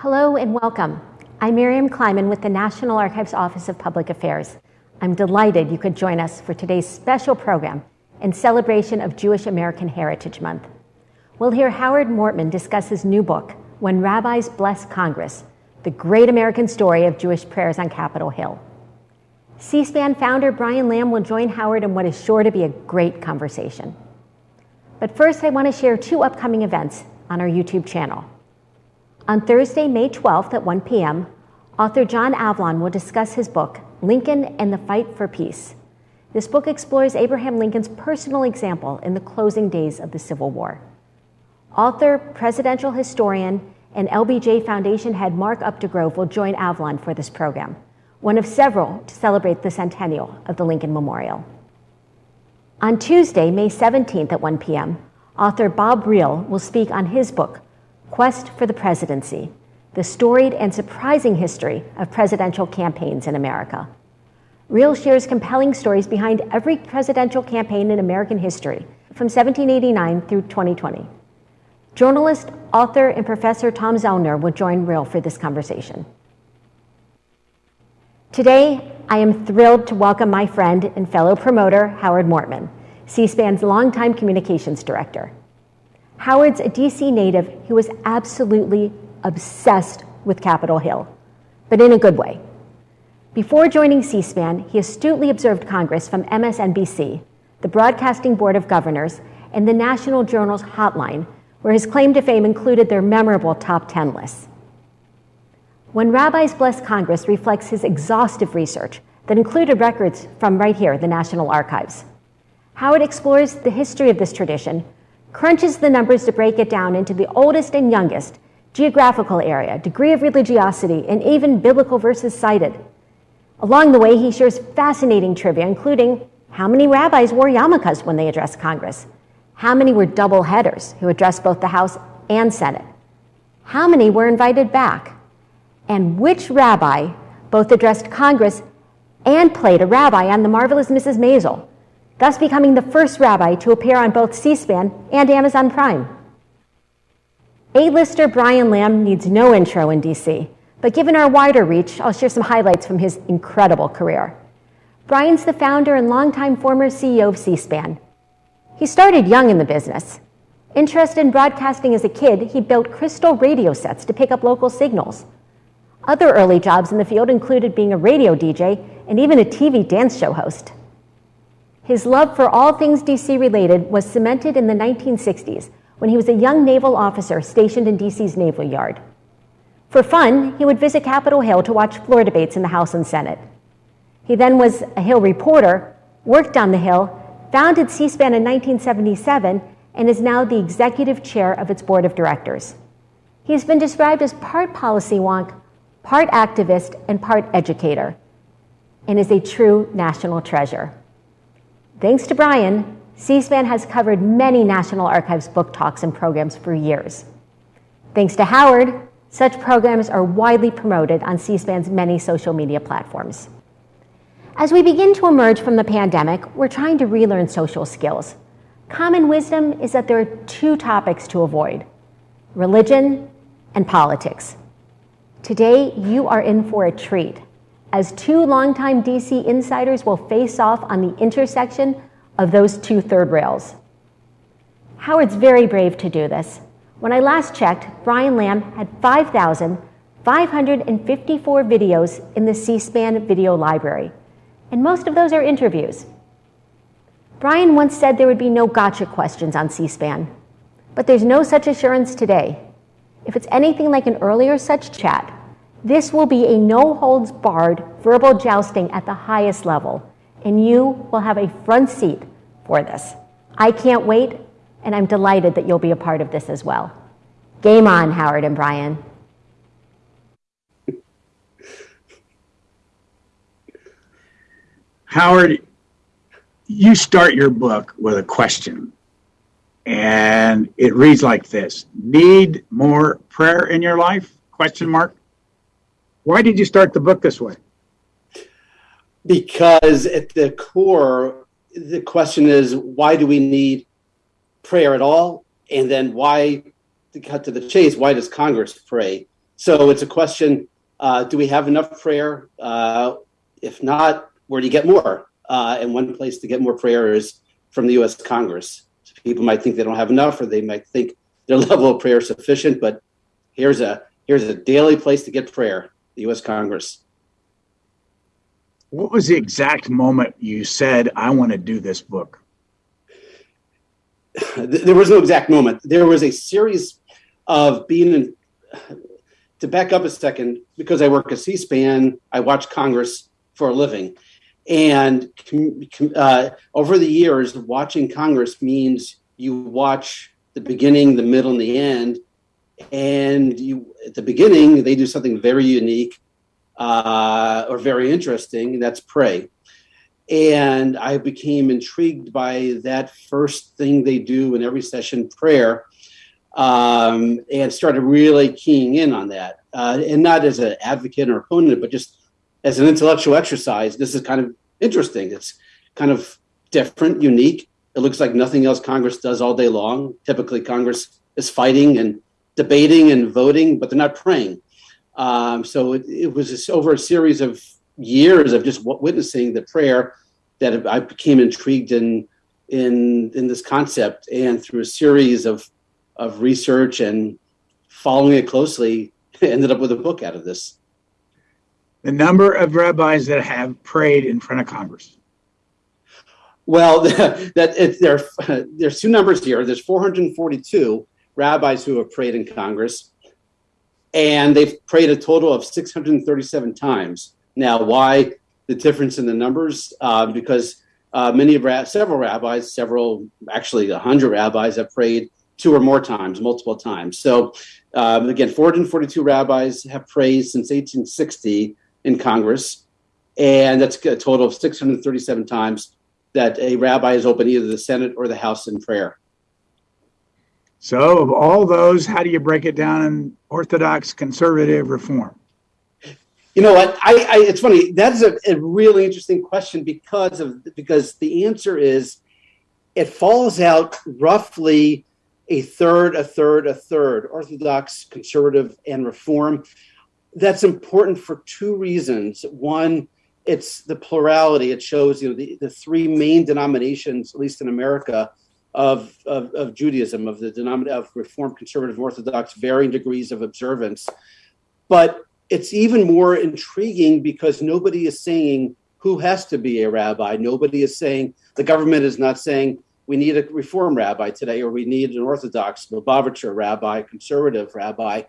Hello and welcome. I'm Miriam Kleiman with the National Archives Office of Public Affairs. I'm delighted you could join us for today's special program in celebration of Jewish American Heritage Month. We'll hear Howard Mortman discuss his new book, When Rabbis Bless Congress, the great American story of Jewish prayers on Capitol Hill. C-SPAN founder Brian Lamb will join Howard in what is sure to be a great conversation. But first, I want to share two upcoming events on our YouTube channel. On Thursday, May 12th at 1 p.m., author John Avlon will discuss his book, Lincoln and the Fight for Peace. This book explores Abraham Lincoln's personal example in the closing days of the Civil War. Author, presidential historian, and LBJ Foundation head Mark Updegrove will join Avlon for this program, one of several to celebrate the centennial of the Lincoln Memorial. On Tuesday, May 17th at 1 p.m., author Bob Riel will speak on his book, Quest for the Presidency, the storied and surprising history of presidential campaigns in America. Riel shares compelling stories behind every presidential campaign in American history from 1789 through 2020. Journalist, author, and professor Tom Zellner will join Riel for this conversation. Today, I am thrilled to welcome my friend and fellow promoter, Howard Mortman, C-SPAN's longtime communications director. Howard's a DC native who was absolutely obsessed with Capitol Hill, but in a good way. Before joining C-SPAN, he astutely observed Congress from MSNBC, the Broadcasting Board of Governors, and the National Journal's Hotline, where his claim to fame included their memorable top 10 lists. When Rabbis Bless Congress reflects his exhaustive research that included records from right here, the National Archives. Howard explores the history of this tradition crunches the numbers to break it down into the oldest and youngest, geographical area, degree of religiosity, and even biblical verses cited. Along the way, he shares fascinating trivia, including how many rabbis wore yarmulkes when they addressed Congress? How many were double headers who addressed both the House and Senate? How many were invited back? And which rabbi both addressed Congress and played a rabbi on The Marvelous Mrs. Maisel, thus becoming the first rabbi to appear on both C-SPAN and Amazon Prime. A-lister Brian Lamb needs no intro in DC, but given our wider reach, I'll share some highlights from his incredible career. Brian's the founder and longtime former CEO of C-SPAN. He started young in the business. Interested in broadcasting as a kid, he built crystal radio sets to pick up local signals. Other early jobs in the field included being a radio DJ and even a TV dance show host. His love for all things DC related was cemented in the 1960s when he was a young naval officer stationed in DC's Naval Yard. For fun, he would visit Capitol Hill to watch floor debates in the House and Senate. He then was a Hill reporter, worked on the Hill, founded C-SPAN in 1977, and is now the executive chair of its board of directors. He has been described as part policy wonk, part activist, and part educator, and is a true national treasure. Thanks to Brian, C-SPAN has covered many National Archives book talks and programs for years. Thanks to Howard, such programs are widely promoted on C-SPAN's many social media platforms. As we begin to emerge from the pandemic, we're trying to relearn social skills. Common wisdom is that there are two topics to avoid, religion and politics. Today, you are in for a treat as two longtime DC insiders will face off on the intersection of those two third rails. Howard's very brave to do this. When I last checked, Brian Lamb had 5,554 videos in the C-SPAN video library, and most of those are interviews. Brian once said there would be no gotcha questions on C-SPAN, but there's no such assurance today. If it's anything like an earlier such chat, this will be a no-holds-barred verbal jousting at the highest level, and you will have a front seat for this. I can't wait, and I'm delighted that you'll be a part of this as well. Game on, Howard and Brian. Howard, you start your book with a question, and it reads like this: Need more prayer in your life? Question mark. Why did you start the book this way? Because at the core, the question is why do we need prayer at all? And then why, to cut to the chase, why does Congress pray? So it's a question: uh, Do we have enough prayer? Uh, if not, where do you get more? Uh, and one place to get more prayer is from the U.S. Congress. So people might think they don't have enough, or they might think their level of prayer is sufficient. But here's a here's a daily place to get prayer: the U.S. Congress. What was the exact moment you said, "I want to do this book"? There was no exact moment. There was a series of being in. To back up a second, because I work at C-SPAN, I watch Congress for a living, and uh, over the years, watching Congress means you watch the beginning, the middle, and the end. And you, at the beginning, they do something very unique uh, or very interesting, that's pray. And I became intrigued by that first thing they do in every session, prayer, um, and started really keying in on that. Uh, and not as an advocate or opponent, but just as an intellectual exercise. This is kind of interesting. It's kind of different, unique. It looks like nothing else Congress does all day long. Typically, Congress is fighting and debating and voting, but they're not praying. Um, so it, it was just over a series of years of just witnessing the prayer that I became intrigued in in in this concept, and through a series of of research and following it closely, ended up with a book out of this. The number of rabbis that have prayed in front of Congress. Well, that it, there there's two numbers here. There's 442 rabbis who have prayed in Congress, and they've prayed a total of 637 times. Now, why the difference in the numbers? Uh, because uh, many ra- several rabbis, several actually a hundred rabbis have prayed two or more times, multiple times. So um, again, 442 rabbis have prayed since 1860 in Congress, and that's a total of 637 times that a rabbi has opened either the Senate or the House in prayer. So, of all those, how do you break it down in Orthodox, conservative, reform? You know what? I, I it's funny. That's a, a really interesting question because of because the answer is it falls out roughly a third, a third, a third, Orthodox, conservative, and reform. That's important for two reasons. One, it's the plurality. It shows you know the, the three main denominations, at least in America, of, of, of Judaism, of the denomination of Reformed, Conservative, Orthodox, varying degrees of observance. But it's even more intriguing because nobody is saying who has to be a rabbi. Nobody is saying the government is not saying we need a reform rabbi today or we need an Orthodox, Lubavitcher rabbi, conservative rabbi.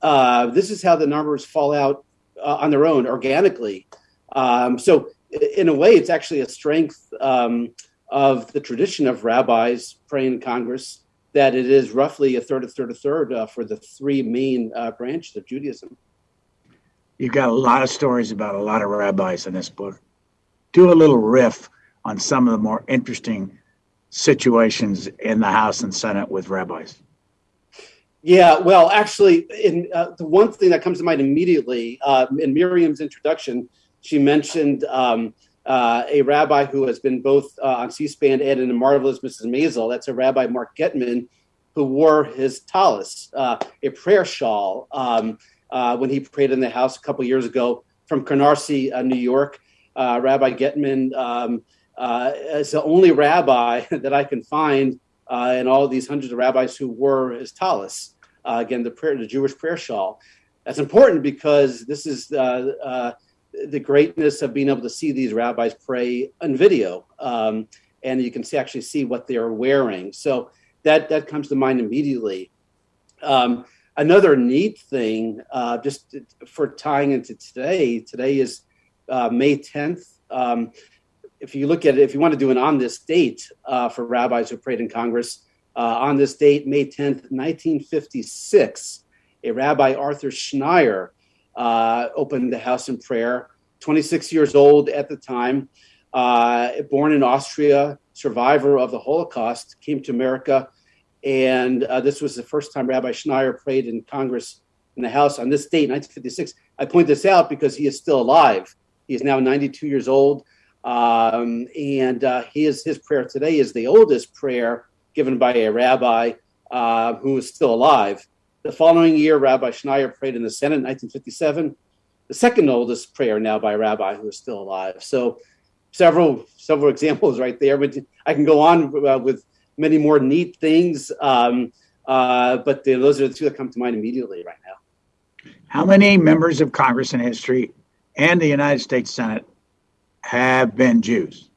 Uh, this is how the numbers fall out uh, on their own organically. Um, so, in a way, it's actually a strength. Um, of the tradition of rabbis praying in Congress that it is roughly a third, a third, a third uh, for the three main uh, branches of Judaism. You've got a lot of stories about a lot of rabbis in this book. Do a little riff on some of the more interesting situations in the House and Senate with rabbis. Yeah, well, actually, in uh, the one thing that comes to mind immediately uh, in Miriam's introduction, she mentioned um, uh, a rabbi who has been both uh, on C-SPAN and in Marvelous Mrs. Maisel. That's a Rabbi Mark Getman, who wore his tallis, uh, a prayer shawl, um, uh, when he prayed in the house a couple years ago from Canarsie, uh, New York. Uh, rabbi Getman um, is the only rabbi that I can find in all these hundreds of rabbis who wore his tallis. again, the prayer, the Jewish prayer shawl. That's important because this is the greatness of being able to see these rabbis pray on video, um, and you can see, actually see what they're wearing. So that that comes to mind immediately. Um, another neat thing, uh, just for tying into today, today is uh, May 10th. Um, if you look at it, if you want to do an on this date uh, for rabbis who prayed in Congress, uh, on this date, May 10th, 1956, a Rabbi Arthur Schneier uh, opened the house in prayer. 26 years old at the time, uh, born in Austria, survivor of the Holocaust, came to America. And uh, this was the first time Rabbi Schneier prayed in Congress in the House on this date, 1956. I point this out because he is still alive. He is now 92 years old. Um, and uh, his, his prayer today is the oldest prayer given by a rabbi uh, who is still alive. The following year, Rabbi Schneier prayed in the Senate in 1957, the second oldest prayer now by a rabbi who is still alive. So, several several examples right there. But I can go on uh, with many more neat things, um, uh, but the, those are the two that come to mind immediately right now. How many members of Congress in history and the United States Senate have been Jews?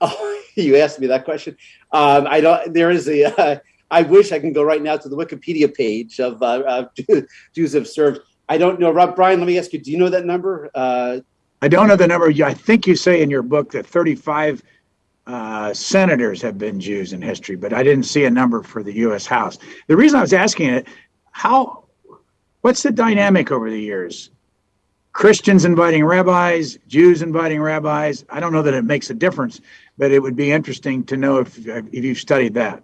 Oh, you asked me that question. Um, I don't. There is a. Uh, I wish I can go right now to the Wikipedia page of uh, Jews have served. I don't know, Rob. Brian, let me ask you. Do you know that number? Uh, I don't know the number. I think you say in your book that 35 uh, senators have been Jews in history, but I didn't see a number for the U.S. House. The reason I was asking it, how, what's the dynamic over the years? Christians inviting rabbis, Jews inviting rabbis. I don't know that it makes a difference, but it would be interesting to know if if you've studied that.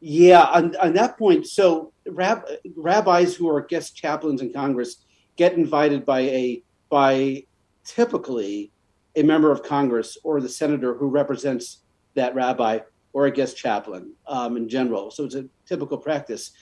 Yeah, on, on that point, so rab, rabbis who are guest chaplains in Congress get invited by a by typically a member of Congress or the senator who represents that rabbi or a guest chaplain um, in general. So it's a typical practice.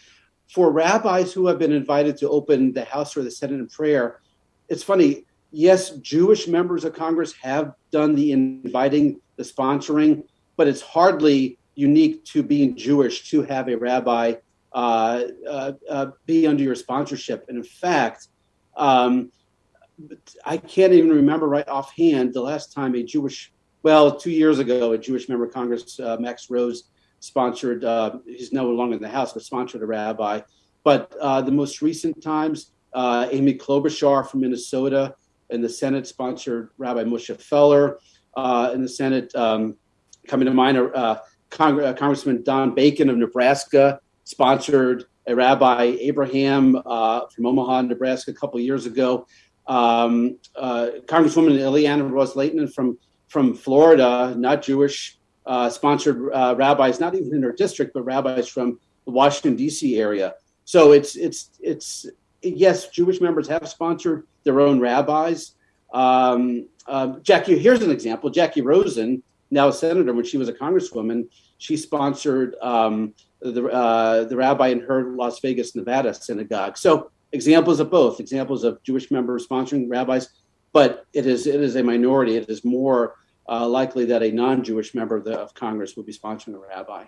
For rabbis who have been invited to open the House or the Senate in prayer, it's funny. Yes, Jewish members of Congress have done the inviting, the sponsoring, but it's hardly unique to being Jewish to have a rabbi uh, uh, uh, be under your sponsorship. And in fact, um, I can't even remember right offhand the last time a Jewish, well, two years ago, a Jewish member of Congress, uh, Max Rose, sponsored, uh, he's no longer in the House, but sponsored a rabbi. But the most recent times, Amy Klobuchar from Minnesota in the Senate sponsored Rabbi Moshe Feller uh, in the Senate. Um, coming to mind, uh, Cong- uh, Congressman Don Bacon of Nebraska sponsored a Rabbi Abraham uh, from Omaha, Nebraska, a couple years ago. Um, uh, Congresswoman Ileana Ros-Lehtinen from from Florida, not Jewish, sponsored rabbis, not even in her district, but rabbis from the Washington D.C. area. So it's it's it's yes, Jewish members have sponsored their own rabbis. Um, uh, Jacky, here's an example. Jacky Rosen, now a senator, when she was a congresswoman, she sponsored um, the uh, the rabbi in her Las Vegas, Nevada synagogue. So examples of both, examples of Jewish members sponsoring rabbis, but it is it is a minority. It is more uh, likely that a non-Jewish member of, the, of Congress will be sponsoring a rabbi.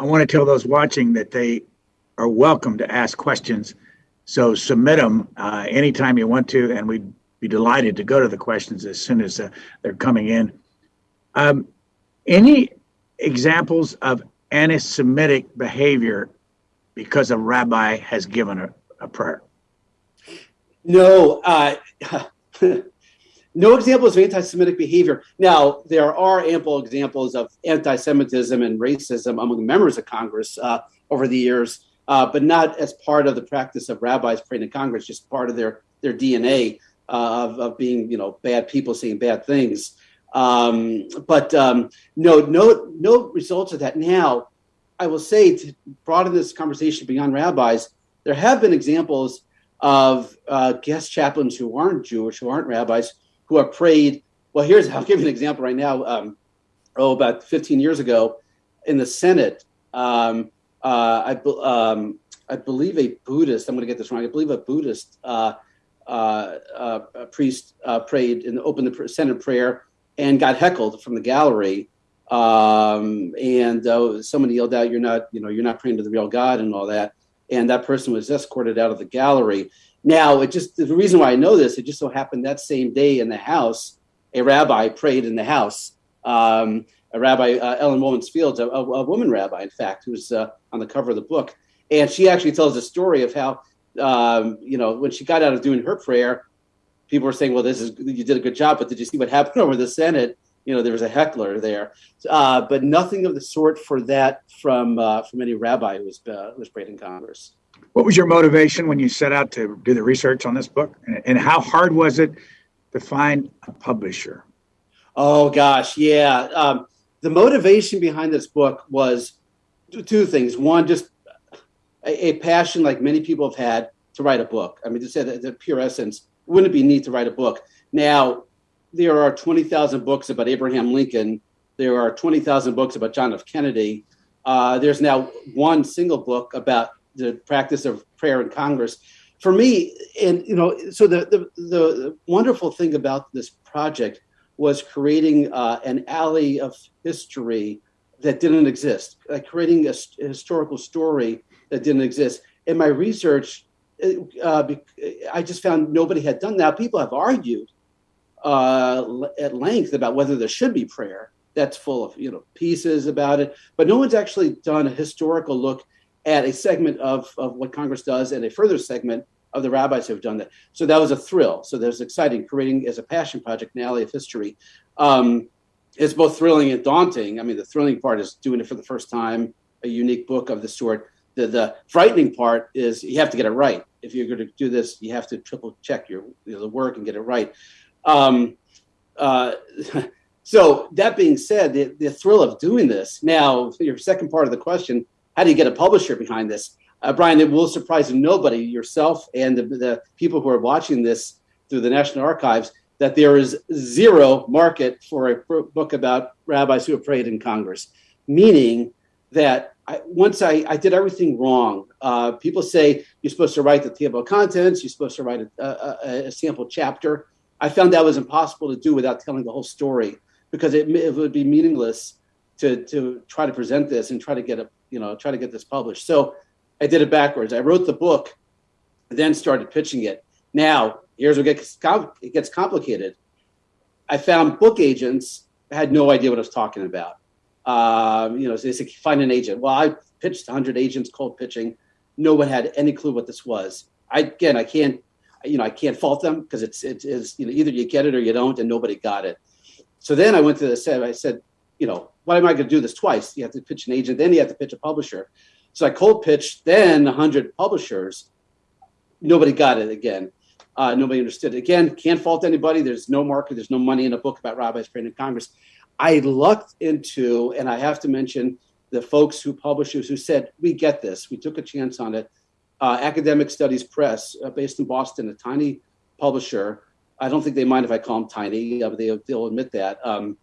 I want to tell those watching that they are welcome to ask questions so submit them uh, anytime you want to, and we'd be delighted to go to the questions as soon as uh, they're coming in. Um, any examples of anti-Semitic behavior because a rabbi has given a, a prayer? No, uh, no examples of anti-Semitic behavior. Now, there are ample examples of anti-Semitism and racism among members of Congress uh, over the years uh, but not as part of the practice of rabbis praying in Congress, just part of their their DNA uh, of, of being you know bad people saying bad things. Um, but um, no, no, no results of that. Now, I will say to broaden this conversation beyond rabbis, there have been examples of uh, guest chaplains who aren't Jewish, who aren't rabbis, who have prayed. Well, here's I'll give you an example right now. Um, oh, about 15 years ago, in the Senate, um, uh, I, um, I believe a Buddhist, I'm going to get this wrong, I believe a Buddhist uh, uh, uh priest uh, prayed and opened the Senate prayer and got heckled from the gallery. Um, and uh, somebody yelled out, "You're not, you know, you're not praying to the real God," and all that. And that person was escorted out of the gallery. Now, it just the reason why I know this, it just so happened that same day in the house, a rabbi prayed in the house. Um, a rabbi, uh, Ellen Wolintz Fields, a, a, a, woman rabbi, in fact, who's uh, on the cover of the book. And she actually tells a story of how, um, you know, when she got out of doing her prayer, people were saying, well, this is, you did a good job, but did you see what happened over the Senate? You know, there was a heckler there, uh, but nothing of the sort for that from uh, from any rabbi who was uh, was prayed in Congress. What was your motivation when you set out to do the research on this book, and how hard was it to find a publisher? Oh gosh, yeah. Um, the motivation behind this book was two things. One, just a, a, passion like many people have had to write a book. I mean, to say that the pure essence, wouldn't it be neat to write a book? Now, there are 20,000 books about Abraham Lincoln. There are 20,000 books about John F. Kennedy. Uh, there's now one single book about the practice of prayer in Congress. For me, and you know, so the the, the wonderful thing about this project was creating uh, an alley of history that didn't exist, like creating a, a, historical story that didn't exist. And my research, uh, I just found nobody had done that. People have argued uh, at length about whether there should be prayer. That's full of you know pieces about it, but no one's actually done a historical look at a segment of, of what Congress does and a further segment of the rabbis who have done that. So that was a thrill. So that was exciting, creating as a passion project an alley of history. Um, it's both thrilling and daunting. I mean, the thrilling part is doing it for the first time, a unique book of the sort. The, the frightening part is you have to get it right. If you're going to do this, you have to triple check your you know, the work and get it right. Um, uh, so that being said, the, the thrill of doing this. Now, your second part of the question: How do you get a publisher behind this? Uh, Brian, it will surprise nobody, yourself and the, the people who are watching this through the National Archives, that there is zero market for a book about rabbis who have prayed in Congress, meaning that I, once I, I, did everything wrong. Uh, people say you're supposed to write the table of contents, you're supposed to write a, a, a, sample chapter. I found that was impossible to do without telling the whole story because it, it would be meaningless to, to try to present this and try to get a you know try to get this published. So I did it backwards. I wrote the book, then started pitching it. Now, here's what gets it gets complicated. I found book agents had no idea what I was talking about. Um, you know, so they said find an agent. Well, I pitched 100 agents cold pitching. No one had any clue what this was. I again, I can't, you know, I can't fault them because it's it is you know either you get it or you don't, and nobody got it. So then I went to the set. I said, you know, why am I going to do this twice? You have to pitch an agent, then you have to pitch a publisher. So I cold pitched then 100 publishers. Nobody got it again. Uh, nobody understood it. Again, can't fault anybody. There's no market. There's no money in a book about rabbis praying in Congress. I lucked into, and I have to mention the folks who publishers who said, we get this. We took a chance on it. Uh, Academic Studies Press, uh, based in Boston, a tiny publisher. I don't think they mind if I call them tiny, uh, they, they'll admit that. Um,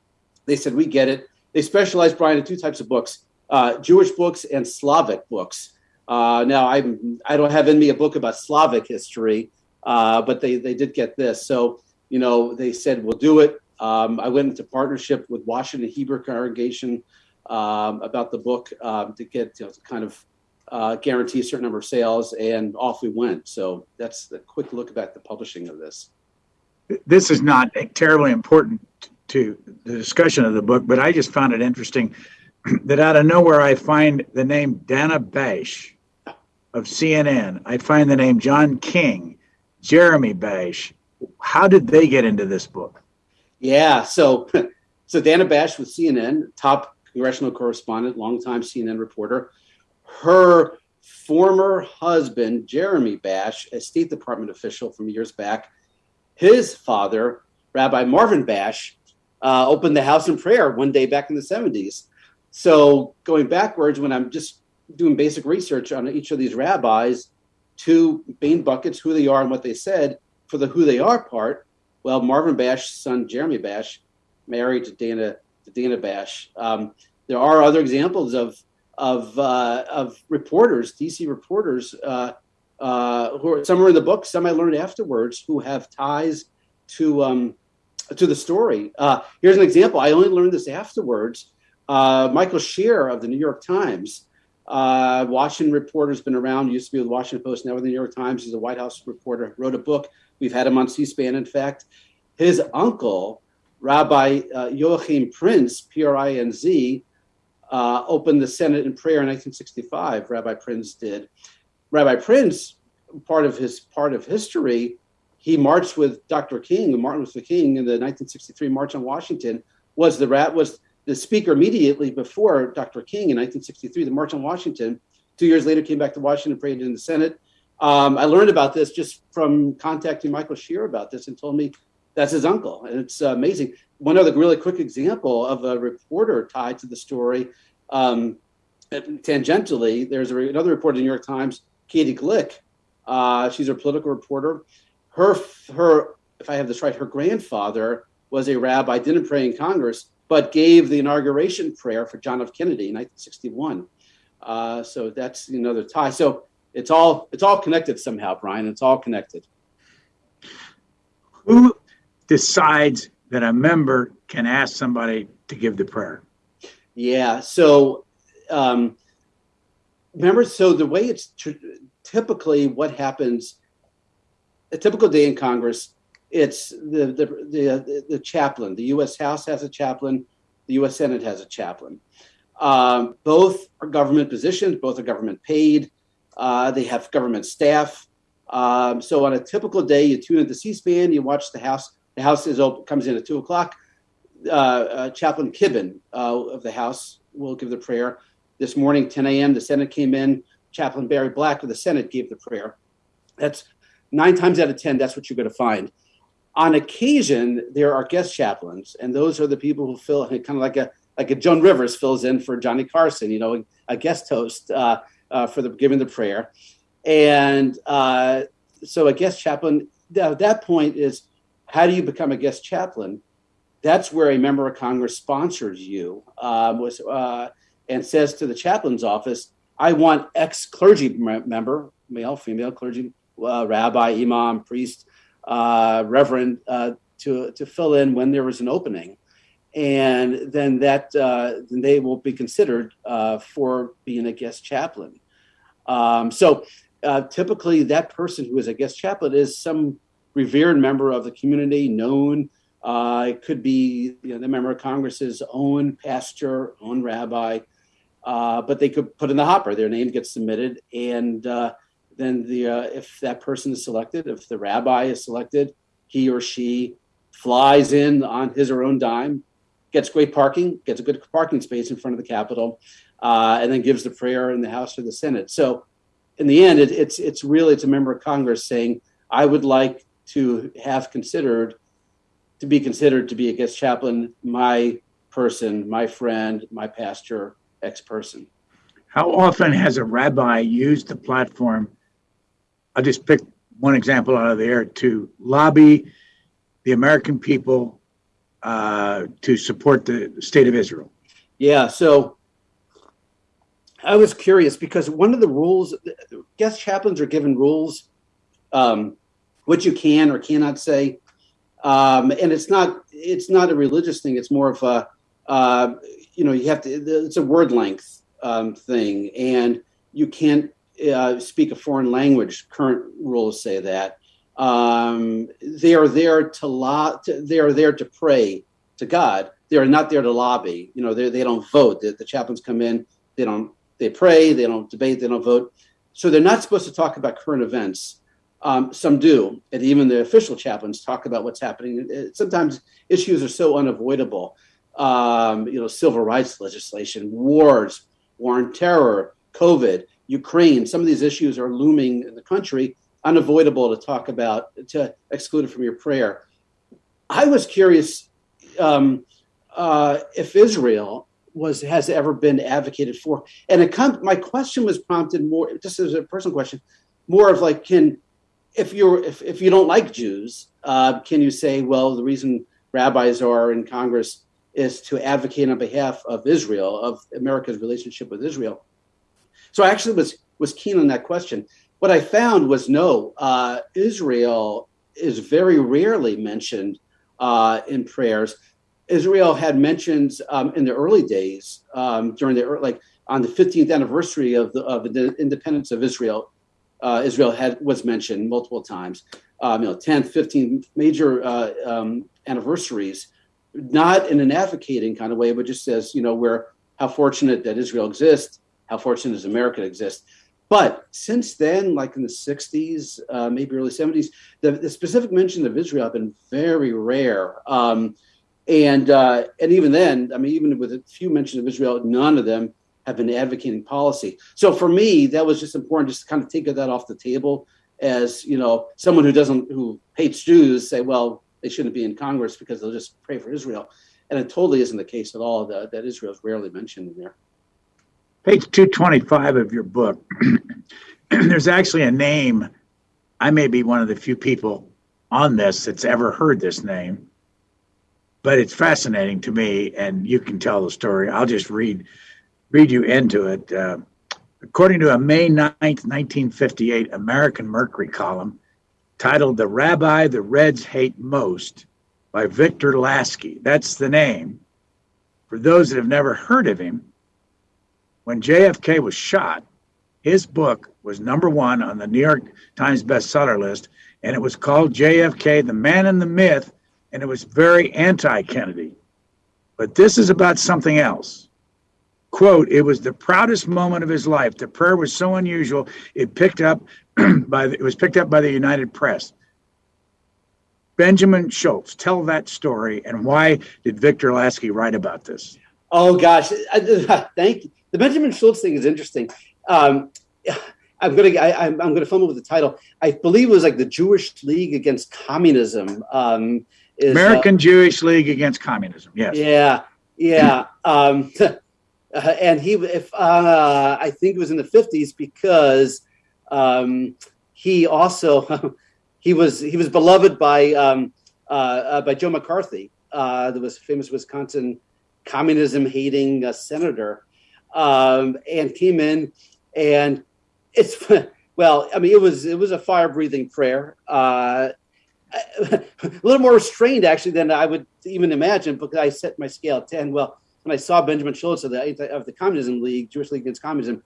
they said, we get it. They specialize, Brian, in two types of books uh, Jewish books and Slavic books. Uh, now, I'm, I don't have in me a book about Slavic history, uh, but they, they did get this. So, you know, they said, we'll do it. Um, I went into partnership with Washington Hebrew Congregation um, about the book um, to get you know, to kind of uh, guarantee a certain number of sales, and off we went. So that's a quick look at the publishing of this. This is not terribly important to the discussion of the book, but I just found it interesting that out of nowhere I find the name Dana Bash of CNN. I find the name John King, Jeremy Bash. How did they get into this book? Yeah, so so Dana Bash with CNN, top congressional correspondent, longtime CNN reporter. Her former husband, Jeremy Bash, a State Department official from years back, his father, Rabbi Marvin Bash, uh, opened the house in prayer one day back in the 70s. So going backwards, when I'm just doing basic research on each of these rabbis, two main buckets, who they are and what they said, for the who they are part, well, Marvin Bash's son, Jeremy Bash, married to Dana, to Dana Bash. Um, there are other examples of of uh, of reporters, DC reporters, uh, uh, who are some are in the book, some I learned afterwards, who have ties to um, to the story. Uh, here's an example. I only learned this afterwards. Uh, Michael Shear of the New York Times, uh, Washington reporter, has been around, used to be with the Washington Post, now with the New York Times. He's a White House reporter, wrote a book. We've had him on C SPAN, in fact. His uncle, Rabbi uh, Joachim Prinz, P R I N Z, uh, opened the Senate in prayer in 1965. Rabbi Prinz did. Rabbi Prinz, part of his part of history, he marched with Dr. King, Martin Luther King, in the 1963 March on Washington. Was the rat was the speaker immediately before Dr. King in 1963, the March on Washington. Two years later, came back to Washington, prayed in the Senate. Um, I learned about this just from contacting Michael Shear about this and told me that's his uncle. And it's amazing. One other really quick example of a reporter tied to the story. Um, tangentially, there's a, another reporter in the New York Times, Katie Glueck. Uh, she's a political reporter. Her, her, if I have this right, her grandfather was a rabbi, didn't pray in Congress, but gave the inauguration prayer for John F. Kennedy in 1961. Uh, so that's another tie. So it's all it's all connected somehow, Brian. It's all connected. Who decides that a member can ask somebody to give the prayer? Yeah. So, um, remember, so the way it's tr- typically what happens, a typical day in Congress, it's the the the, the chaplain. The U.S. House has a chaplain. The U.S. Senate has a chaplain. Um, both are government positions. Both are government paid. Uh, they have government staff. Um, so on a typical day, you tune into C-SPAN, you watch the House. The House is open, comes in at two o'clock. Uh, uh, Chaplain Kibben uh, of the House will give the prayer. This morning, 10 a.m., the Senate came in. Chaplain Barry Black of the Senate gave the prayer. That's nine times out of 10, that's what you're going to find. On occasion, there are guest chaplains, and those are the people who fill in kind of like a like a Joan Rivers fills in for Johnny Carson, you know, a guest host uh, uh, for the giving the prayer. And uh, so a guest chaplain at that point is how do you become a guest chaplain? That's where a member of Congress sponsors you um, was, uh, and says to the chaplain's office, I want ex clergy member, male, female clergy, uh, rabbi, imam, priest, uh, reverend, to, to fill in when there is an opening. And then that uh, then they will be considered uh, for being a guest chaplain. Um, so uh, typically that person who is a guest chaplain is some revered member of the community, known. Uh, it could be you know, the member of Congress's own pastor, own rabbi, uh, but they could put in the hopper. Their name gets submitted, and uh, then the if that person is selected, if the rabbi is selected, he or she flies in on his or own dime, gets great parking, gets a good parking space in front of the Capitol, uh, and then gives the prayer in the House or the Senate. So in the end, it, it's it's really it's a member of Congress saying, "I would like to have considered to be considered to be a guest chaplain, my person, my friend, my pastor, ex person." How often has a rabbi used the platform? I'll just pick one example out of the air to lobby the American people uh, to support the state of Israel. Yeah, so I was curious because one of the rules, guest chaplains are given rules, um, what you can or cannot say, um, and it's not it's not a religious thing. It's more of a uh, you know you have to it's a word length um, thing, and you can't uh, speak a foreign language. Current rules say that um, they are there to, lo- to they are there to pray to God. They are not there to lobby. You know, they don't vote. The, the chaplains come in. They don't they pray, they don't debate, they don't vote. So they're not supposed to talk about current events. Um, some do, and even the official chaplains talk about what's happening. Sometimes issues are so unavoidable. Um, you know, civil rights legislation, wars, war on terror, COVID, Ukraine. Some of these issues are looming in the country, unavoidable to talk about, to exclude it from your prayer. I was curious um, uh, if Israel was has ever been advocated for. And it come, my question was prompted more just as a personal question, more of like, can if you're if, if you don't like Jews, uh, can you say, well, the reason rabbis are in Congress is to advocate on behalf of Israel, of America's relationship with Israel? So I actually was was keen on that question. What I found was no, uh, Israel is very rarely mentioned uh, in prayers. Israel had mentions um, in the early days um, during the like on the 15th anniversary of the of the independence of Israel. Uh, Israel had was mentioned multiple times. Um, you know, 10th, 15th major uh, um, anniversaries, not in an advocating kind of way, but just as you know we're how fortunate that Israel exists, how fortunate does America exist. But since then, like in the 60s, uh, maybe early 70s, the, the, specific mention of Israel have been very rare. Um, and uh, and even then, I mean, even with a few mentions of Israel, none of them have been advocating policy. So for me, that was just important, just to kind of take that off the table. As you know, someone who doesn't who hates Jews say, well, they shouldn't be in Congress because they'll just pray for Israel, and it totally isn't the case at all. That, that Israel is rarely mentioned in there. Page two twenty five of your book. There's actually a name. I may be one of the few people on this that's ever heard this name but it's fascinating to me, and you can tell the story. I'll just read read you into it. Uh, According to a May 9th, 1958 American Mercury column titled The Rabbi the Reds Hate Most by Victor Lasky, that's the name. For those that have never heard of him, when JFK was shot, his book was number one on the New York Times bestseller list, and it was called JFK, the Man and the Myth, and it was very anti Kennedy. But this is about something else. Quote, it was the proudest moment of his life. The prayer was so unusual, it picked up by the, it was picked up by the United Press. Benjamin Schultz, tell that story and why did Victor Lasky write about this? Oh gosh, thank you. The Benjamin Schultz thing is interesting. Um, I'm gonna I, am gonna film it with the title. I believe it was like the Jewish League Against Communism. Um, is, American uh, Jewish League Against Communism. Yes. Yeah, yeah. um, and he, if uh, I think it was in the 50s because um, he also he was he was beloved by um, uh, uh by Joe McCarthy, uh, the was famous Wisconsin communism hating uh, senator, um, and came in and it's well, I mean, it was it was a fire breathing prayer. Uh, a little more restrained actually than I would even imagine because I set my scale at 10. Well, when I saw Benjamin Schultz of the of the Communism League, Jewish League Against Communism,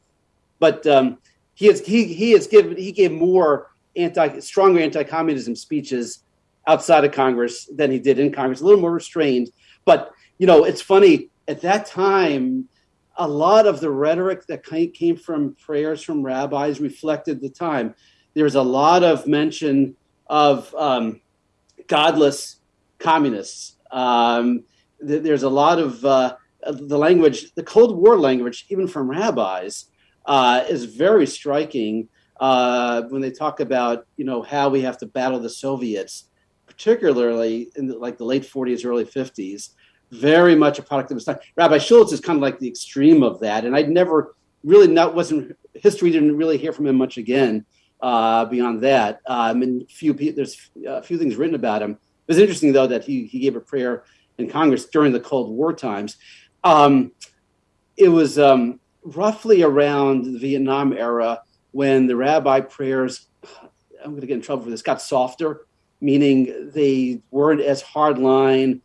but um, he has he he has given he gave more anti stronger anti-communism speeches outside of Congress than he did in Congress, a little more restrained. But you know, it's funny at that time a lot of the rhetoric that came from prayers from rabbis reflected the time. There was a lot of mention of um, godless communists. Um, th- there's a lot of uh, the language, the Cold War language, even from rabbis, uh, is very striking uh, when they talk about you know how we have to battle the Soviets, particularly in the, like the late 40s, early 50s very much a product of his time. Rabbi Schultz is kind of like the extreme of that, and I'd never really not wasn't history didn't really hear from him much again uh, beyond that. Um, and few there's a few things written about him. It was interesting though that he he gave a prayer in Congress during the Cold War times. Um, it was um, roughly around the Vietnam era when the rabbi prayers. I'm going to get in trouble for this. Got softer, meaning they weren't as hardline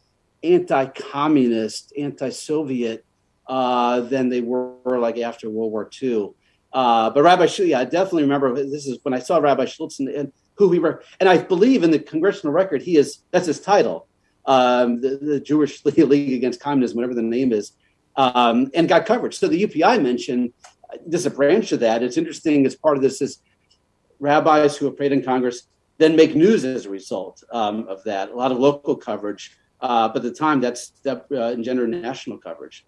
anti-communist, anti-Soviet uh, than they were like after World War II. Uh, but Rabbi Schultz, yeah, I definitely remember this is when I saw Rabbi Schultz and, and, who he were, and I believe in the congressional record he is that's his title, um, the, the, Jewish League Against Communism, whatever the name is, um, and got coverage. So the UPI mentioned this is a branch of that. It's interesting as part of this is rabbis who have prayed in Congress then make news as a result um, of that. A lot of local coverage. Uh, but at the time, that's that uh, engendered national coverage.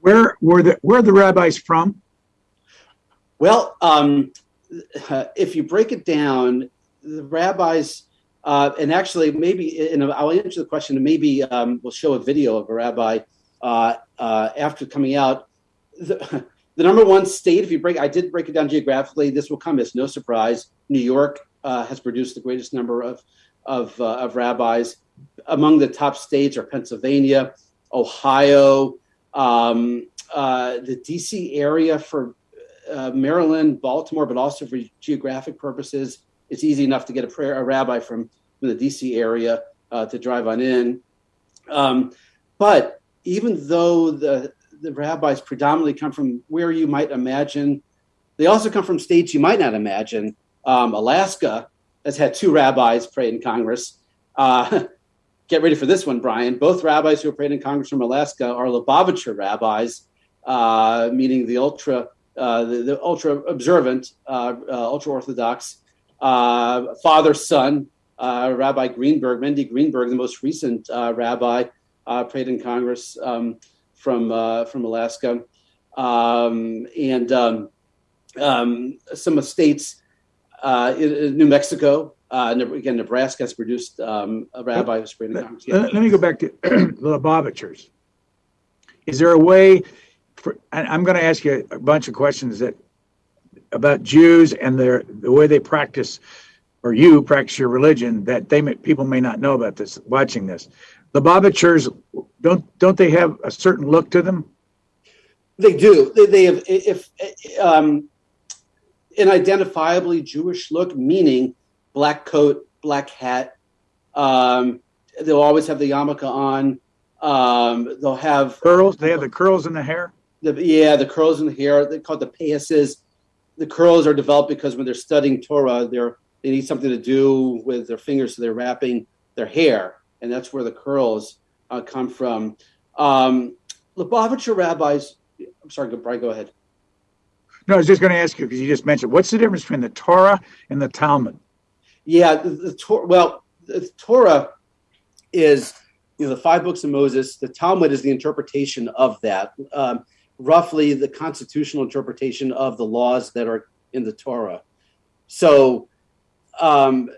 Where were the where are the rabbis from? Well, um, if you break it down, the rabbis, uh, and actually maybe, and I'll answer the question, and maybe um, we'll show a video of a rabbi uh, uh, after coming out. The, the, number one state, if you break, I did break it down geographically. This will come as no surprise. New York uh, has produced the greatest number of of, of rabbis among the top states are Pennsylvania, Ohio, um, uh, the DC area for uh, Maryland, Baltimore, but also for geographic purposes. It's easy enough to get a prayer a rabbi from, from the DC area uh, to drive on in. Um, but even though the the rabbis predominantly come from where you might imagine, they also come from states you might not imagine. Um, Alaska has had two rabbis pray in Congress. Uh, get ready for this one, Brian. Both rabbis who have prayed in Congress from Alaska are Lubavitcher rabbis, uh, meaning the ultra uh, the, the, ultra observant, uh, uh ultra orthodox uh, father son. Rabbi Greenberg, Mendy Greenberg, the most recent rabbi, prayed in Congress um, from from Alaska, um, and um, um some of states, in New Mexico, uh, again, Nebraska has produced um, a rabbi who's in. Let, let me go back to the Lubavitchers. Is there a way? For, I'm going to ask you a bunch of questions that about Jews and their the way they practice, or you practice your religion that they may, people may not know about this. Watching this, The Lubavitchers don't don't they have a certain look to them? They do. They, they have if um, an identifiably Jewish look, meaning black coat, black hat. Um, they'll always have the yarmulke on. Um, they'll have curls. They have the curls in the hair. The, yeah, the curls in the hair. They call it the payasses. The curls are developed because when they're studying Torah, they're they need something to do with their fingers, so they're wrapping their hair, and that's where the curls uh, come from. Um, Lubavitcher rabbis. I'm sorry, Brian. Go ahead. No, I was just going to ask you because you just mentioned what's the difference between the Torah and the Talmud? Yeah, the, the Torah. Well, the Torah is you know the five books of Moses. The Talmud is the interpretation of that. Um, roughly, the constitutional interpretation of the laws that are in the Torah. So, um,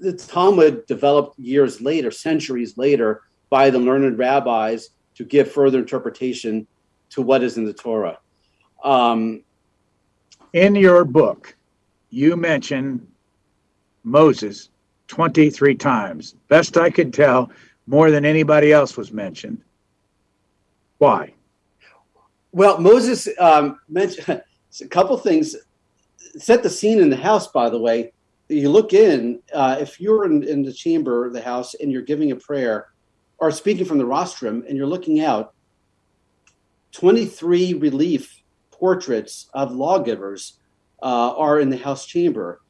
the Talmud developed years later, centuries later, by the learned rabbis to give further interpretation to what is in the Torah. Um, in your book, you mention Moses 23 times. Best I could tell, more than anybody else was mentioned. Why? Well, Moses um, mentioned a couple things. Set the scene in the house, by the way. You look in, uh, if you're in, in the chamber of the house and you're giving a prayer or speaking from the rostrum and you're looking out, 23 relief portraits of lawgivers uh, are in the House chamber,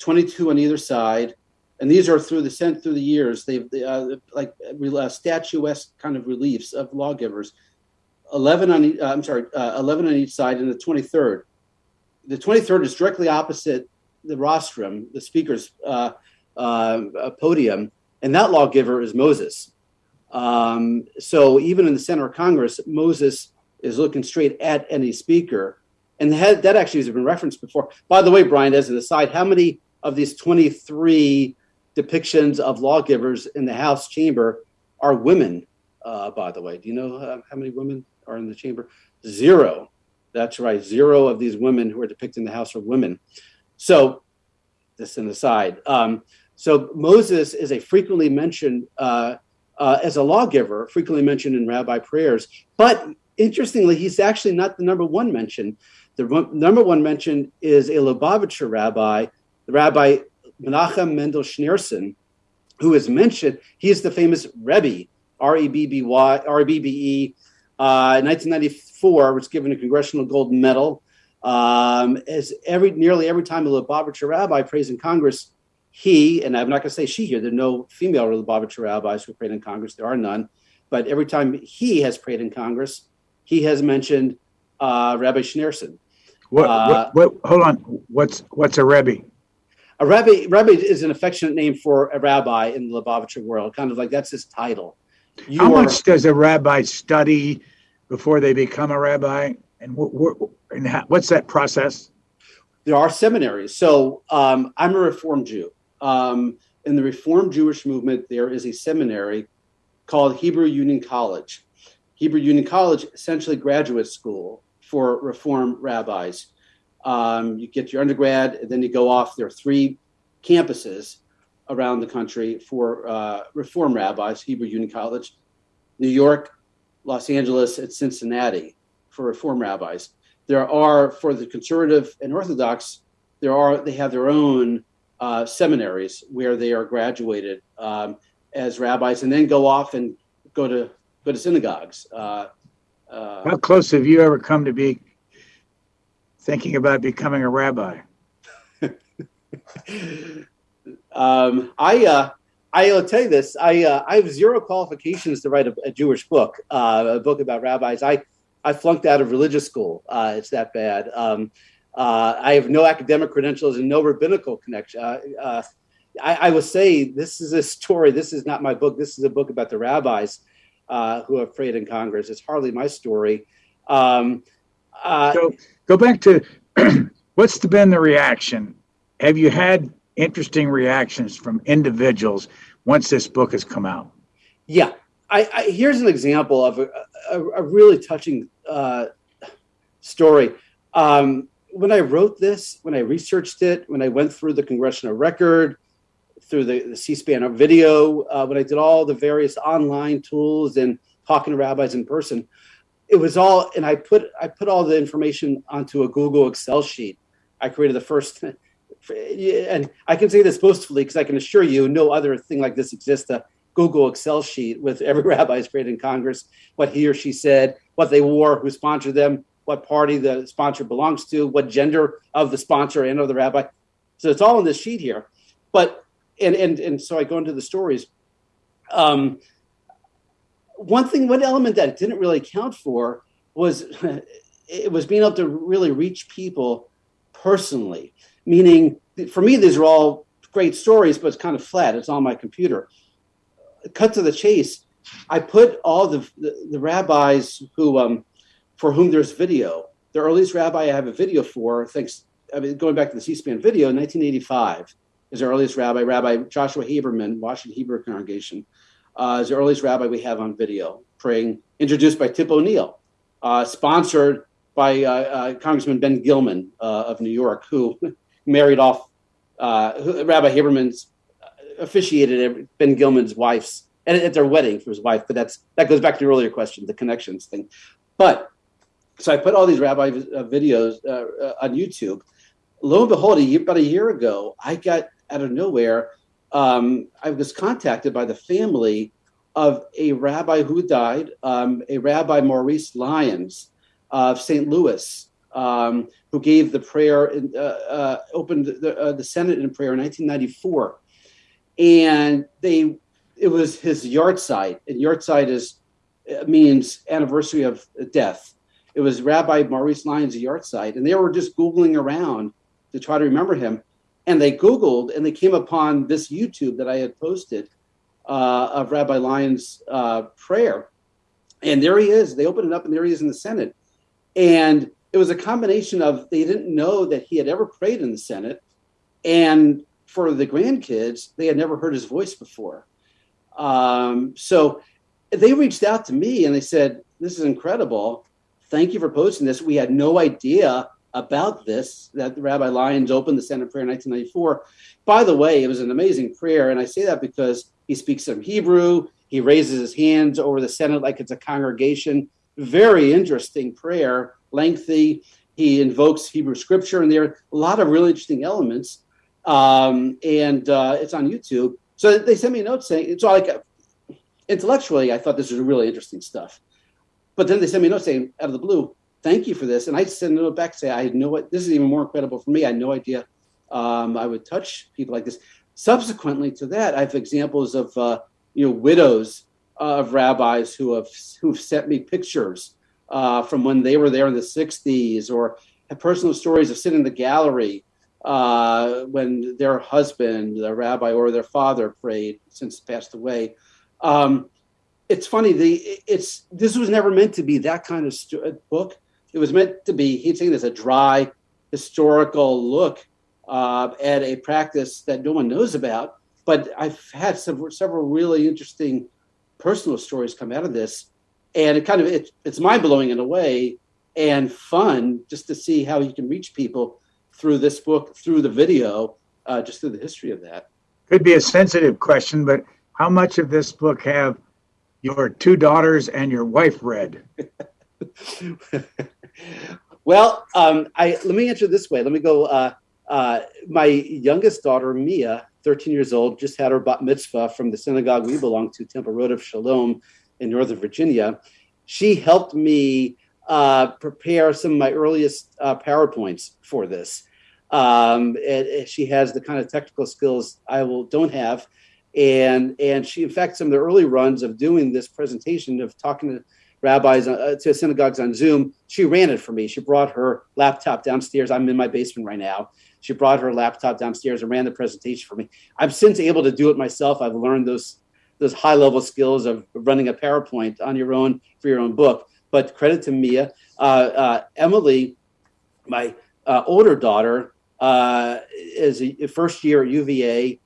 22 on either side. And these are through the sent through the years. They've uh, like uh, statuesque kind of reliefs of lawgivers. 11 on uh, I'm sorry, uh, 11 on each side, and the 23rd. The 23rd is directly opposite the rostrum, the speaker's uh, podium, and that lawgiver is Moses. Um, so even in the center of Congress, Moses is looking straight at any speaker. And that, that actually has been referenced before. By the way, Brian, as an aside, how many of these 23 depictions of lawgivers in the House chamber are women, uh, by the way? Do you know uh, how many women are in the chamber? Zero. That's right. Zero of these women who are depicted in the House are women. So, this an aside. Um, so, Moses is a frequently mentioned uh, uh, as a lawgiver, frequently mentioned in rabbi prayers. But interestingly, he's actually not the number one mention. The number one mention is a Lubavitcher rabbi, the Rabbi Menachem Mendel Schneerson, who is mentioned. He is the famous Rebbe, R E B B Y, R B B E. Uh, in 1994, was given a Congressional Gold Medal. Um, as every nearly every time a Lubavitcher rabbi prays in Congress, he and I'm not going to say she here. There are no female Lubavitcher rabbis who prayed in Congress. There are none. But every time he has prayed in Congress, he has mentioned uh, Rabbi Schneerson. What, uh, what, what, hold on. What's what's a Rebbe? A Rebbe, Rebbe is an affectionate name for a rabbi in the Lubavitcher world, kind of like that's his title. You How are, much does a rabbi study before they become a rabbi? And, and how, what's that process? There are seminaries. So um, I'm a Reformed Jew. Um, in the Reformed Jewish movement, there is a seminary called Hebrew Union College. Hebrew Union College, essentially graduate school for Reform rabbis. Um, you get your undergrad, and then you go off. There are three campuses around the country for uh, Reform rabbis, Hebrew Union College, New York, Los Angeles, and Cincinnati for Reform rabbis. There are for the conservative and Orthodox, there are they have their own uh, seminaries where they are graduated um, as rabbis, and then go off and go to go to synagogues. Uh, uh, How close have you ever come to be thinking about becoming a rabbi? um, I uh, I'll tell you this. I uh, I have zero qualifications to write a, a Jewish book, uh, a book about rabbis. I I flunked out of religious school. Uh, it's that bad. Um, uh, I have no academic credentials and no rabbinical connection. Uh, uh, I, I will say this is a story. This is not my book. This is a book about the rabbis uh, who have prayed in Congress. It's hardly my story. Um, uh, so go back to what's been the reaction? Have you had interesting reactions from individuals once this book has come out? Yeah. I, I here's an example of a, a, a really touching uh, story. Um, when I wrote this, when I researched it, when I went through the congressional record, through the, the C-SPAN video, uh, when I did all the various online tools and talking to rabbis in person, it was all, and I put I put all the information onto a Google Excel sheet. I created the first, and I can say this boastfully because I can assure you, no other thing like this exists. A Google Excel sheet with every rabbi's created in Congress, what he or she said, what they wore, who sponsored them, what party the sponsor belongs to, what gender of the sponsor and of the rabbi. So it's all in this sheet here. But and and and so I go into the stories. Um, one thing, one element that didn't really account for was it was being able to really reach people personally. Meaning, for me, these are all great stories, but it's kind of flat. It's on my computer. Cut to the chase. I put all the the, the rabbis who um, for whom there's video. The earliest rabbi I have a video for, thanks. I mean, going back to the C-SPAN video, 1985 is the earliest rabbi, Rabbi Joshua Haberman, Washington Hebrew Congregation uh, is the earliest rabbi we have on video praying, introduced by Tip O'Neill, uh, sponsored by uh, uh Congressman Ben Gilman uh, of New York, who married off uh, who, Rabbi Haberman's officiated Ben Gilman's wife's and at their wedding for his wife. But that's that goes back to your earlier question, the connections thing. But so I put all these rabbi videos on YouTube. Lo and behold, a year, about a year ago, I got out of nowhere um, I was contacted by the family of a rabbi who died, um, a Rabbi Maurice Lyons of St. Louis, um, who gave the prayer, in, uh, uh, opened the, uh, the Senate in prayer in 1994, and they it was his yahrzeit, and yahrzeit is means anniversary of death. It was Rabbi Maurice Lyons' yahrzeit, and they were just googling around to try to remember him and they Googled and they came upon this YouTube that I had posted uh, of Rabbi Lyons' uh, prayer. And there he is. They opened it up, and there he is in the Senate. And it was a combination of they didn't know that he had ever prayed in the Senate, and for the grandkids, they had never heard his voice before. Um, so they reached out to me and they said, "This is incredible. Thank you for posting this. We had no idea about this that Rabbi Lyons opened the Senate prayer in 1994. By the way, it was an amazing prayer, and I say that because he speaks some Hebrew. He raises his hands over the Senate like it's a congregation. Very interesting prayer, lengthy. He invokes Hebrew scripture, and there are a lot of really interesting elements. Um, and uh, it's on YouTube. So they sent me a note saying, so like intellectually, I thought this was really interesting stuff. But then they sent me a note saying, out of the blue, thank you for this. And I send a note back say, I know what this is even more incredible for me. I had no idea um, I would touch people like this. Subsequently to that, I have examples of uh, you know widows of rabbis who have who've sent me pictures uh, from when they were there in the '60s, or personal stories of sitting in the gallery uh, when their husband, the rabbi, or their father prayed since passed away. Um, it's funny. The it's this was never meant to be that kind of book it was meant to be, he's saying this, a dry historical look uh, at a practice that no one knows about. But I've had some, several really interesting personal stories come out of this. And it kind of, it, it's mind blowing in a way and fun just to see how you can reach people through this book, through the video, uh, just through the history of that. Could be a sensitive question, but how much of this book have your two daughters and your wife read? well, um, I let me answer this way. Let me go. Uh, uh, my youngest daughter, Mia, 13 years old, just had her bat mitzvah from the synagogue we belong to, Temple Rodef Shalom in Northern Virginia. She helped me uh, prepare some of my earliest uh, PowerPoints for this. Um, and, and she has the kind of technical skills I will don't have, and and she, in fact, some of the early runs of doing this presentation of talking to rabbis uh, to synagogues on Zoom. She ran it for me. She brought her laptop downstairs. I'm in my basement right now. She brought her laptop downstairs and ran the presentation for me. I'm since able to do it myself. I've learned those those high level skills of running a PowerPoint on your own for your own book. But credit to Mia, uh, uh, Emily, my uh, older daughter, uh, is a first year at UVA,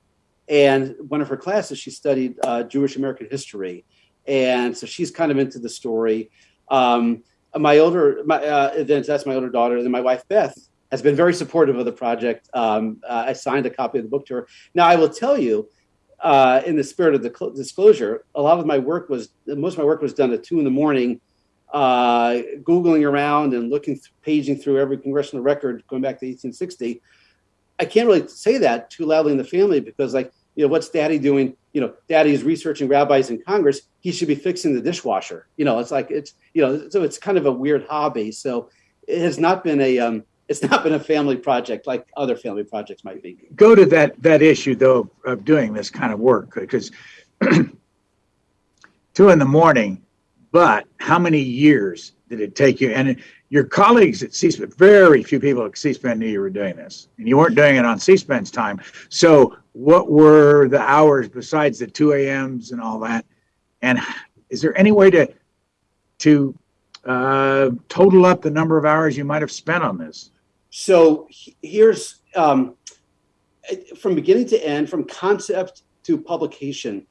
and one of her classes she studied uh, Jewish American history and so she's kind of into the story. Um, my older, my, uh, then that's my older daughter. Then my wife Beth has been very supportive of the project. Um, uh, I signed a copy of the book to her. Now I will tell you, uh, in the spirit of the cl- disclosure, a lot of my work was most of my work was done at two in the morning uh, Googling around and looking, paging through every congressional record going back to 1860. I can't really say that too loudly in the family because, like, you know, what's daddy doing? You know, daddy is researching rabbis in Congress. He should be fixing the dishwasher. You know, it's like, it's, you know, so it's kind of a weird hobby. So it has not been a, um, it's not been a family project like other family projects might be. Go to that, that issue though, of doing this kind of work, because two in the morning, but how many years did it take you? And your colleagues at C-SPAN, very few people at C-SPAN knew you were doing this, and you weren't doing it on C-SPAN's time. So, what were the hours besides the 2 a.m.s and all that? And is there any way to to uh, total up the number of hours you might have spent on this? So here's um, from beginning to end, from concept to publication,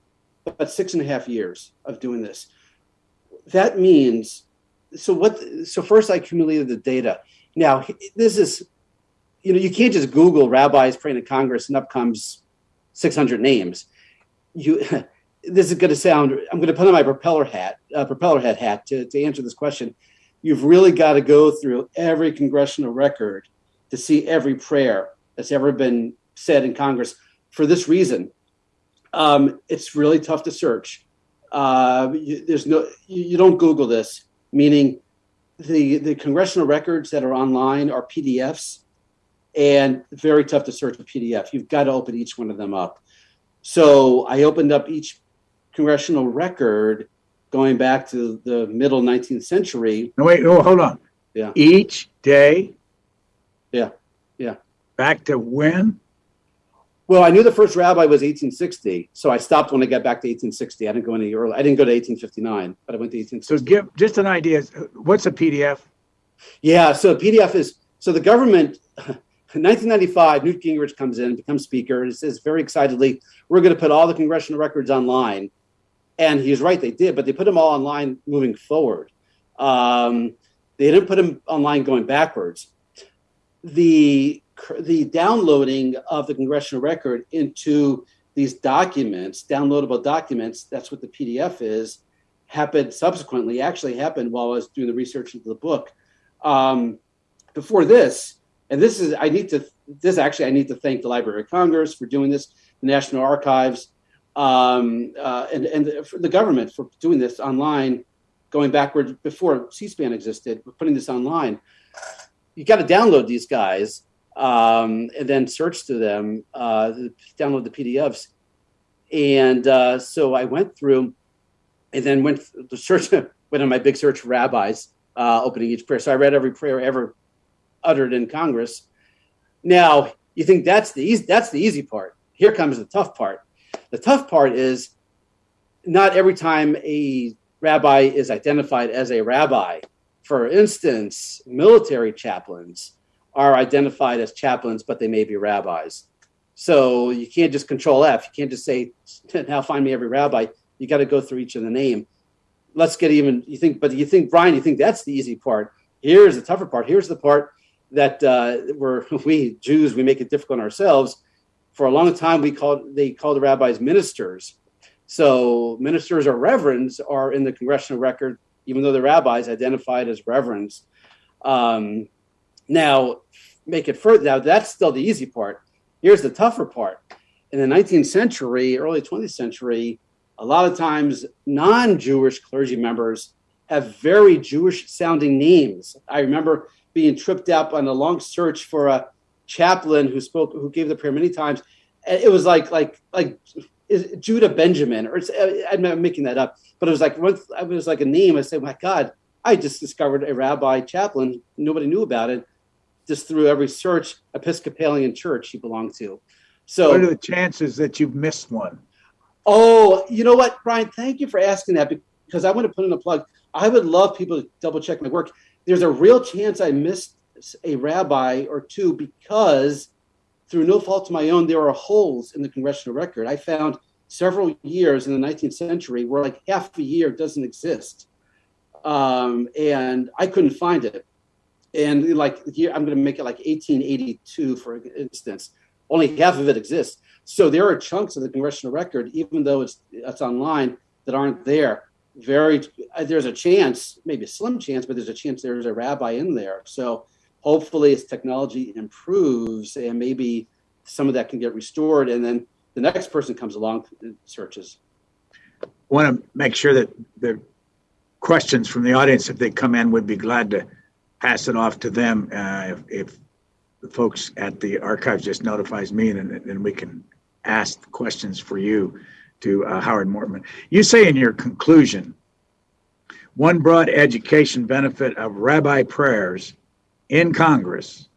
about six and a half years of doing this. That means so what so first i accumulated the data. Now this is you know you can't just google rabbis praying in congress and up comes 600 names. You this is going to sound i'm going to put on my propeller hat uh, propeller head hat to, to answer this question. You've really got to go through every congressional record to see every prayer that's ever been said in congress for this reason. Um, it's really tough to search. Uh, you, there's no you, you don't google this meaning the the congressional records that are online are PDFs, and very tough to search a PDF. You've got to open each one of them up. So I opened up each congressional record going back to the middle 19th century. No, wait, oh, hold on. Yeah. Each day. Yeah. Yeah. Back to when? Well, I knew the first rabbi was 1860, so I stopped when I got back to 1860. I didn't go any early. I didn't go to 1859, but I went to 1860. So give just an idea. What's a PDF? Yeah, so a PDF is so the government. In 1995, Newt Gingrich comes in, and becomes speaker, and says very excitedly, "We're going to put all the congressional records online." And he's right, they did, but they put them all online moving forward. Um, they didn't put them online going backwards. The the downloading of the congressional record into these documents, downloadable documents, that's what the PDF is, happened subsequently, actually happened while I was doing the research into the book. Um, before this, and this is, I need to, this actually, I need to thank the Library of Congress for doing this, the National Archives, um, uh, and, and the, the government for doing this online, going backward before C SPAN existed, putting this online. You got to download these guys um, and then search through them, uh, download the PDFs. And uh, so I went through and then went to search, went on my big search rabbis uh, opening each prayer. So I read every prayer ever uttered in Congress. Now, you think that's the easy, that's the easy part. Here comes the tough part. The tough part is not every time a rabbi is identified as a rabbi. For instance, military chaplains are identified as chaplains, but they may be rabbis. So you can't just control F. You can't just say, now find me every rabbi. You got to go through each of the name. Let's get even, you think, but you think, Brian, you think that's the easy part. Here's the tougher part. Here's the part that uh, we're, we Jews, we make it difficult on ourselves. For a long time, we called, they called the rabbis ministers. So ministers or reverends are in the congressional record, even though the rabbis identified as reverends. Um, now, make it further. Now, that's still the easy part. Here's the tougher part. In the 19th century, early 20th century, a lot of times non Jewish clergy members have very Jewish sounding names. I remember being tripped up on a long search for a chaplain who spoke, who gave the prayer many times. It was like, like, like Judah Benjamin, or uh, I'm making that up, but it was like, once it was like a name. I said, my God, I just discovered a rabbi chaplain. Nobody knew about it just through every search Episcopalian church he belonged to. So, what are the chances that you've missed one? Oh, you know what, Brian? Thank you for asking that because I want to put in a plug. I would love people to double check my work. There's a real chance I missed a rabbi or two because, through no fault of my own, there are holes in the congressional record. I found several years in the 19th century where like half a year doesn't exist, um, and I couldn't find it and like here i'm going to make it like 1882 for instance only half of it exists so there are chunks of the congressional record even though it's it's online that aren't there very uh, there's a chance, maybe a slim chance, but there's a chance there's a rabbi in there. So hopefully, as technology improves, and maybe some of that can get restored, and then the next person comes along and searches. I want to make sure that the questions from the audience, if they come in, would be glad to pass it off to them. Uh, if, if the folks at the archives just notifies me, then, then we can ask questions for you to uh, Howard Mortman. You say in your conclusion, one broad education benefit of rabbi prayers in Congress,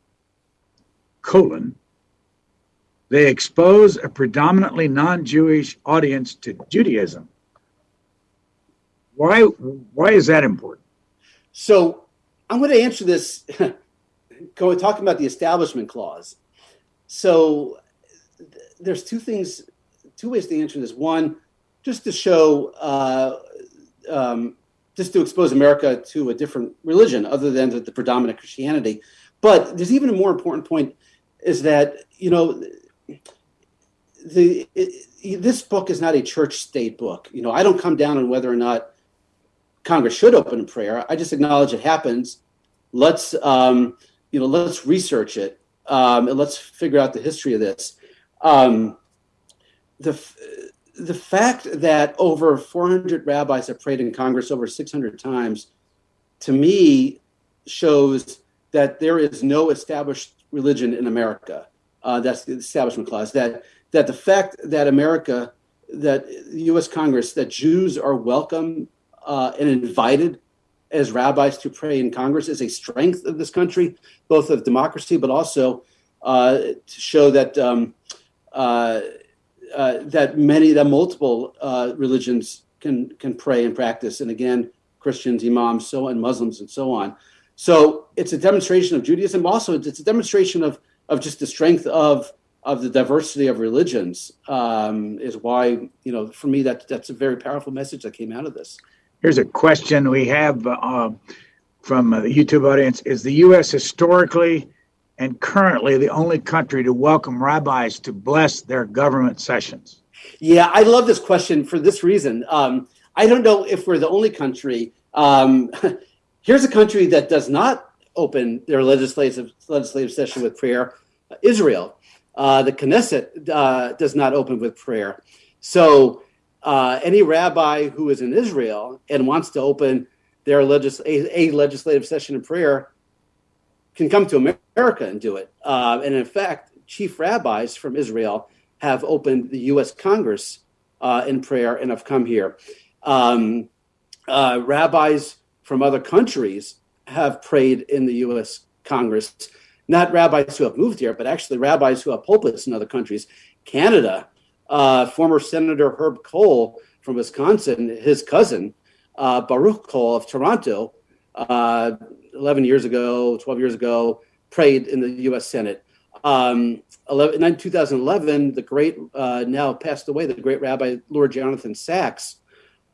colon, they expose a predominantly non-Jewish audience to Judaism. Why, why is that important? So I'm going to answer this going talking about the establishment clause. So there's two things, two ways to answer this. One, just to show, uh, um, just to expose America to a different religion other than the, the predominant Christianity. But there's even a more important point is that you know the it, this book is not a church state book. You know, I don't come down on whether or not Congress should open a prayer. I just acknowledge it happens. Let's um, you know, let's research it um, and let's figure out the history of this. Um, the the fact that over 400 rabbis have prayed in Congress over 600 times, to me, shows that there is no established religion in America. Uh, that's the Establishment Clause. That that the fact that America, that U.S. Congress, that Jews are welcome uh, and invited as rabbis to pray in Congress is a strength of this country, both of democracy, but also uh, to show that um, uh, uh, that many, that multiple uh, religions can can pray and practice, and again, Christians, imams, so and Muslims, and so on. So it's a demonstration of Judaism. Also, it's a demonstration of of just the strength of of the diversity of religions. Um, is why you know, for me, that that's a very powerful message that came out of this. Here's a question we have uh, from the YouTube audience Is the U.S. historically and currently the only country to welcome rabbis to bless their government sessions? Yeah, I love this question for this reason. Um, I don't know if we're the only country. Um, here's a country that does not open their legislative legislative session with prayer Israel. Uh, the Knesset uh, does not open with prayer. So uh, any rabbi who is in Israel and wants to open their legis- a, a, legislative session of prayer can come to America and do it. Uh, and in fact, chief rabbis from Israel have opened the U.S. Congress uh, in prayer and have come here. Um, uh, rabbis from other countries have prayed in the U.S. Congress. Not rabbis who have moved here, but actually rabbis who have pulpits in other countries. Canada uh, former Senator Herb Kohl from Wisconsin, his cousin, uh, Baruch Kohl of Toronto, uh, 11 years ago, 12 years ago, prayed in the U.S. Senate. Um, 11, in 2011, the great, uh, now passed away, the great Rabbi Lord Jonathan Sacks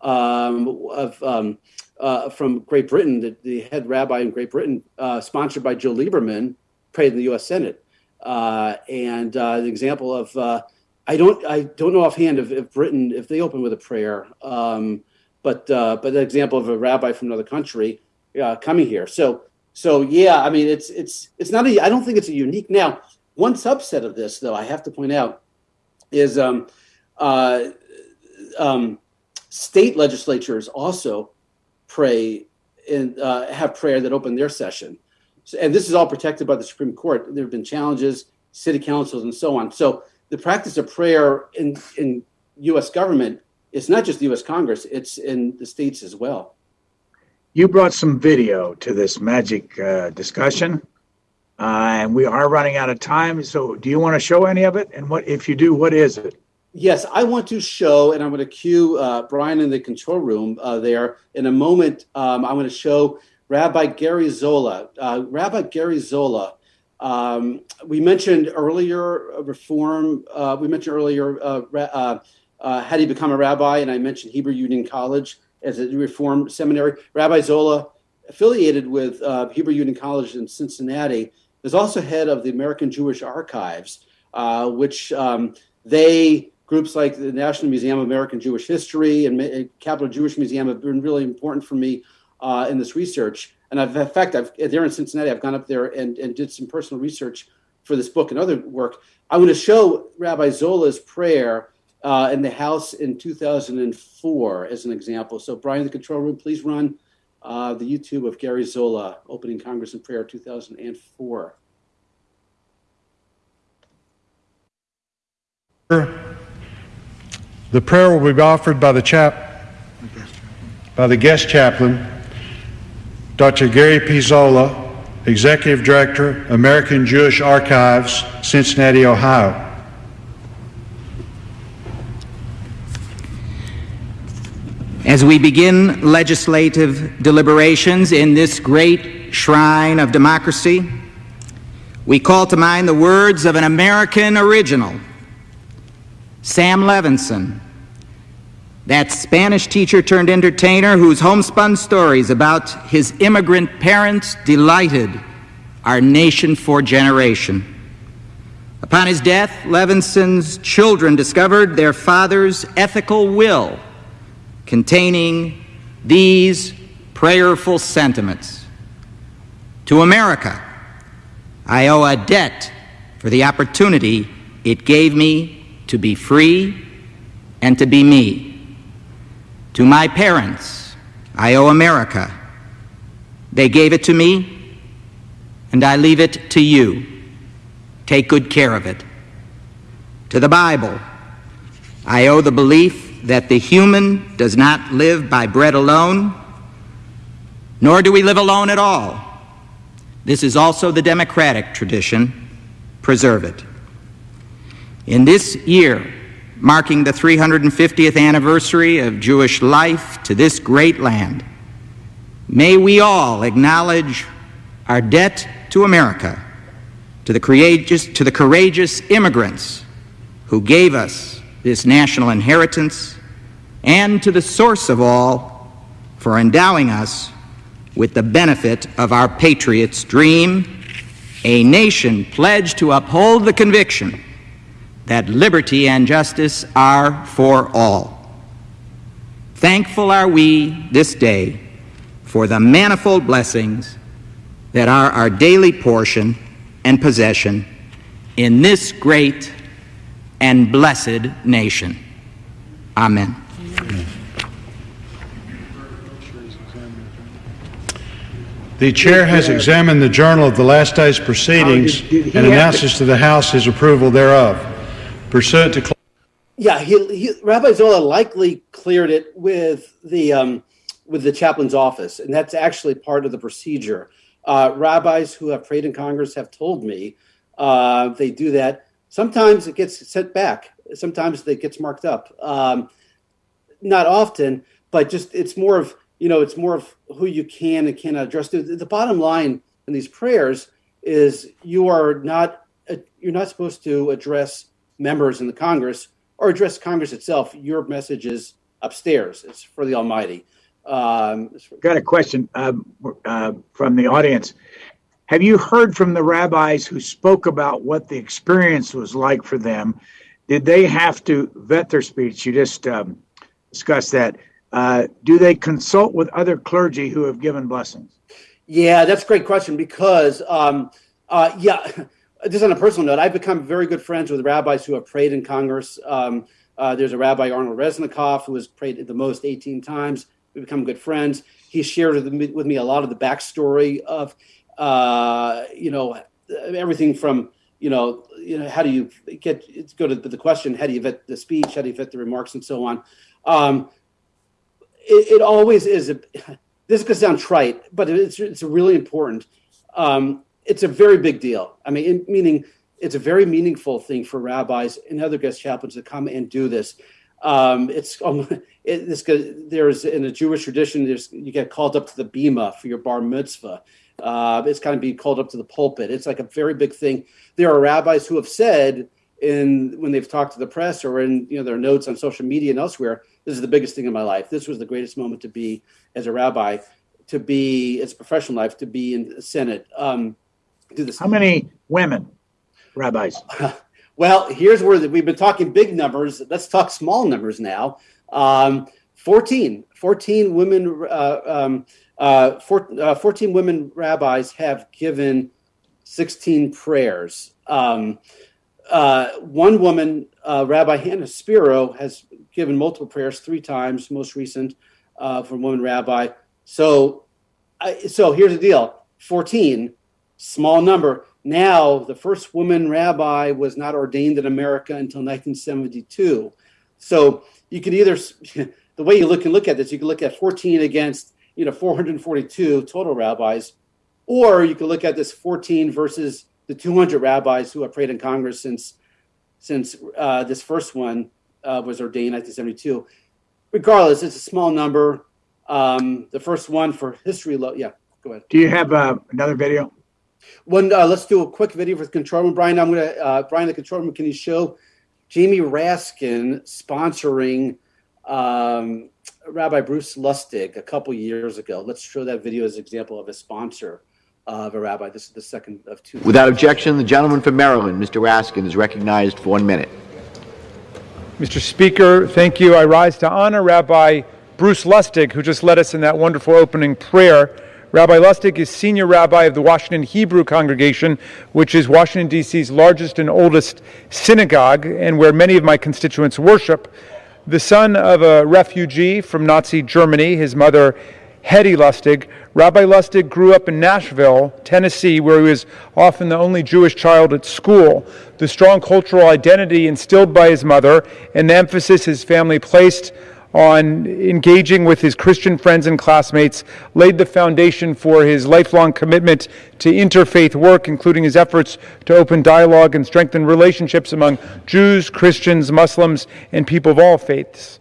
um, of, um, uh, from Great Britain, the, the, head rabbi in Great Britain, uh, sponsored by Joe Lieberman, prayed in the U.S. Senate. and the example of I don't I don't know offhand if, if Britain if they open with a prayer, um, but uh, but the example of a rabbi from another country uh, coming here. So so yeah, I mean it's it's it's not a I don't think it's a unique. Now one subset of this though I have to point out is um, uh, um, state legislatures also pray and uh, have prayer that open their session, so, and this is all protected by the Supreme Court. There have been challenges, city councils, and so on. So the practice of prayer in, in U.S. government is not just the U.S. Congress, it's in the states as well. You brought some video to this magic uh, discussion, uh, and we are running out of time. So, do you want to show any of it? And what, if you do, what is it? Yes, I want to show, and I'm going to cue uh, Brian in the control room uh, there in a moment. Um, I'm going to show Rabbi Gary Zola. Uh, Rabbi Gary Zola um, we mentioned earlier reform. Uh, we mentioned earlier uh, uh, uh, how do you become a rabbi, and I mentioned Hebrew Union College as a reform seminary. Rabbi Zola, affiliated with uh, Hebrew Union College in Cincinnati, is also head of the American Jewish Archives, which um, they groups like the National Museum of American Jewish History and Capital Jewish Museum have been really important for me uh, in this research. And I've, in fact, I've, there in Cincinnati, I've gone up there and, and did some personal research for this book and other work. I want to show Rabbi Zola's prayer uh, in the House in 2004 as an example. So, Brian, the control room, please run uh, the YouTube of Gary Zola opening Congress in prayer 2004. The prayer will be offered by the chap, by the guest chaplain, Dr. Gary P. Zola, Executive Director, American Jewish Archives, Cincinnati, Ohio. As we begin legislative deliberations in this great shrine of democracy, we call to mind the words of an American original, Sam Levenson, that Spanish teacher turned entertainer whose homespun stories about his immigrant parents delighted our nation for generation. Upon his death, Levenson's children discovered their father's ethical will containing these prayerful sentiments. To America, I owe a debt for the opportunity it gave me to be free and to be me. To my parents, I owe America. They gave it to me, and I leave it to you. Take good care of it. To the Bible, I owe the belief that the human does not live by bread alone, nor do we live alone at all. This is also the democratic tradition. Preserve it. In this year, marking the 350th anniversary of Jewish life to this great land, may we all acknowledge our debt to America, to the courageous, to the courageous immigrants who gave us this national inheritance, and to the source of all for endowing us with the benefit of our patriots' dream, a nation pledged to uphold the conviction that liberty and justice are for all. Thankful are we this day for the manifold blessings that are our daily portion and possession in this great and blessed nation. Amen. The chair has uh, examined the journal of the last day's proceedings did- did he and announces to the House his approval thereof. Pursuant to Yeah, he, he, Rabbi Zola likely cleared it with the um, with the chaplain's office, and that's actually part of the procedure. Uh, rabbis who have prayed in Congress have told me uh, they do that. Sometimes it gets sent back. Sometimes it gets marked up. Um, not often, but just it's more of you know it's more of who you can and cannot address. The, the bottom line in these prayers is you are not uh, you're not supposed to address members in the Congress or address Congress itself. Your message is upstairs. It's for the Almighty. Um, Got a question um, uh, from the audience. Have you heard from the rabbis who spoke about what the experience was like for them? Did they have to vet their speech? You just um, discussed that. Uh, do they consult with other clergy who have given blessings? Yeah, that's a great question because, um, uh, yeah, just on a personal note, I've become very good friends with rabbis who have prayed in Congress. Um, uh, there's a rabbi, Arnold Resnicoff, who has prayed the most 18 times. We've become good friends. He shared with me, with me a lot of the backstory of, uh, you know, everything from, you know, you know, how do you get go to the question? How do you vet the speech? How do you vet the remarks, and so on? Um, it, it always is. A, this could sound trite, but it's it's really important. Um, it's a very big deal. I mean, in, meaning it's a very meaningful thing for rabbis and other guest chaplains to come and do this. Um, it's um, it, this there's in a Jewish tradition. There's you get called up to the bima for your bar mitzvah. Uh, it's kind of being called up to the pulpit. It's like a very big thing. There are rabbis who have said in when they've talked to the press or in you know their notes on social media and elsewhere, this is the biggest thing in my life. This was the greatest moment to be as a rabbi, to be as a professional life, to be in the Senate. Um, do this. How many women rabbis? Well, here's where the, we've been talking big numbers. Let's talk small numbers now. Um, 14, 14 women, uh, um, uh, four, uh, 14 women rabbis have given 16 prayers. Um, uh, one woman, uh, Rabbi Hannah Spiro, has given multiple prayers three times, most recent uh, from woman rabbi. So, I, so here's the deal 14, small number. Now, the first woman rabbi was not ordained in America until 1972. So you could either, the way you look and look at this, you can look at 14 against, you know, 442 total rabbis, or you could look at this 14 versus the 200 rabbis who have prayed in Congress since since uh, this first one uh, was ordained in 1972. Regardless, it's a small number. Um, the first one for history, lo- yeah, go ahead. Do you have uh, another video? One, uh, let's do a quick video for the control room. Brian, I'm gonna, uh, Brian, the control room, can you show Jamie Raskin sponsoring um, Rabbi Bruce Lustig a couple years ago? Let's show that video as an example of a sponsor of a rabbi. This is the second of two. Without objection, the gentleman from Maryland, Mr. Raskin, is recognized for one minute. Mr. Speaker, thank you. I rise to honor Rabbi Bruce Lustig, who just led us in that wonderful opening prayer. Rabbi Lustig is senior rabbi of the Washington Hebrew congregation, which is Washington, D.C.'s largest and oldest synagogue, and where many of my constituents worship. The son of a refugee from Nazi Germany, his mother, Hetty Lustig, Rabbi Lustig grew up in Nashville, Tennessee, where he was often the only Jewish child at school. The strong cultural identity instilled by his mother and the emphasis his family placed on engaging with his Christian friends and classmates laid the foundation for his lifelong commitment to interfaith work, including his efforts to open dialogue and strengthen relationships among Jews, Christians, Muslims, and people of all faiths.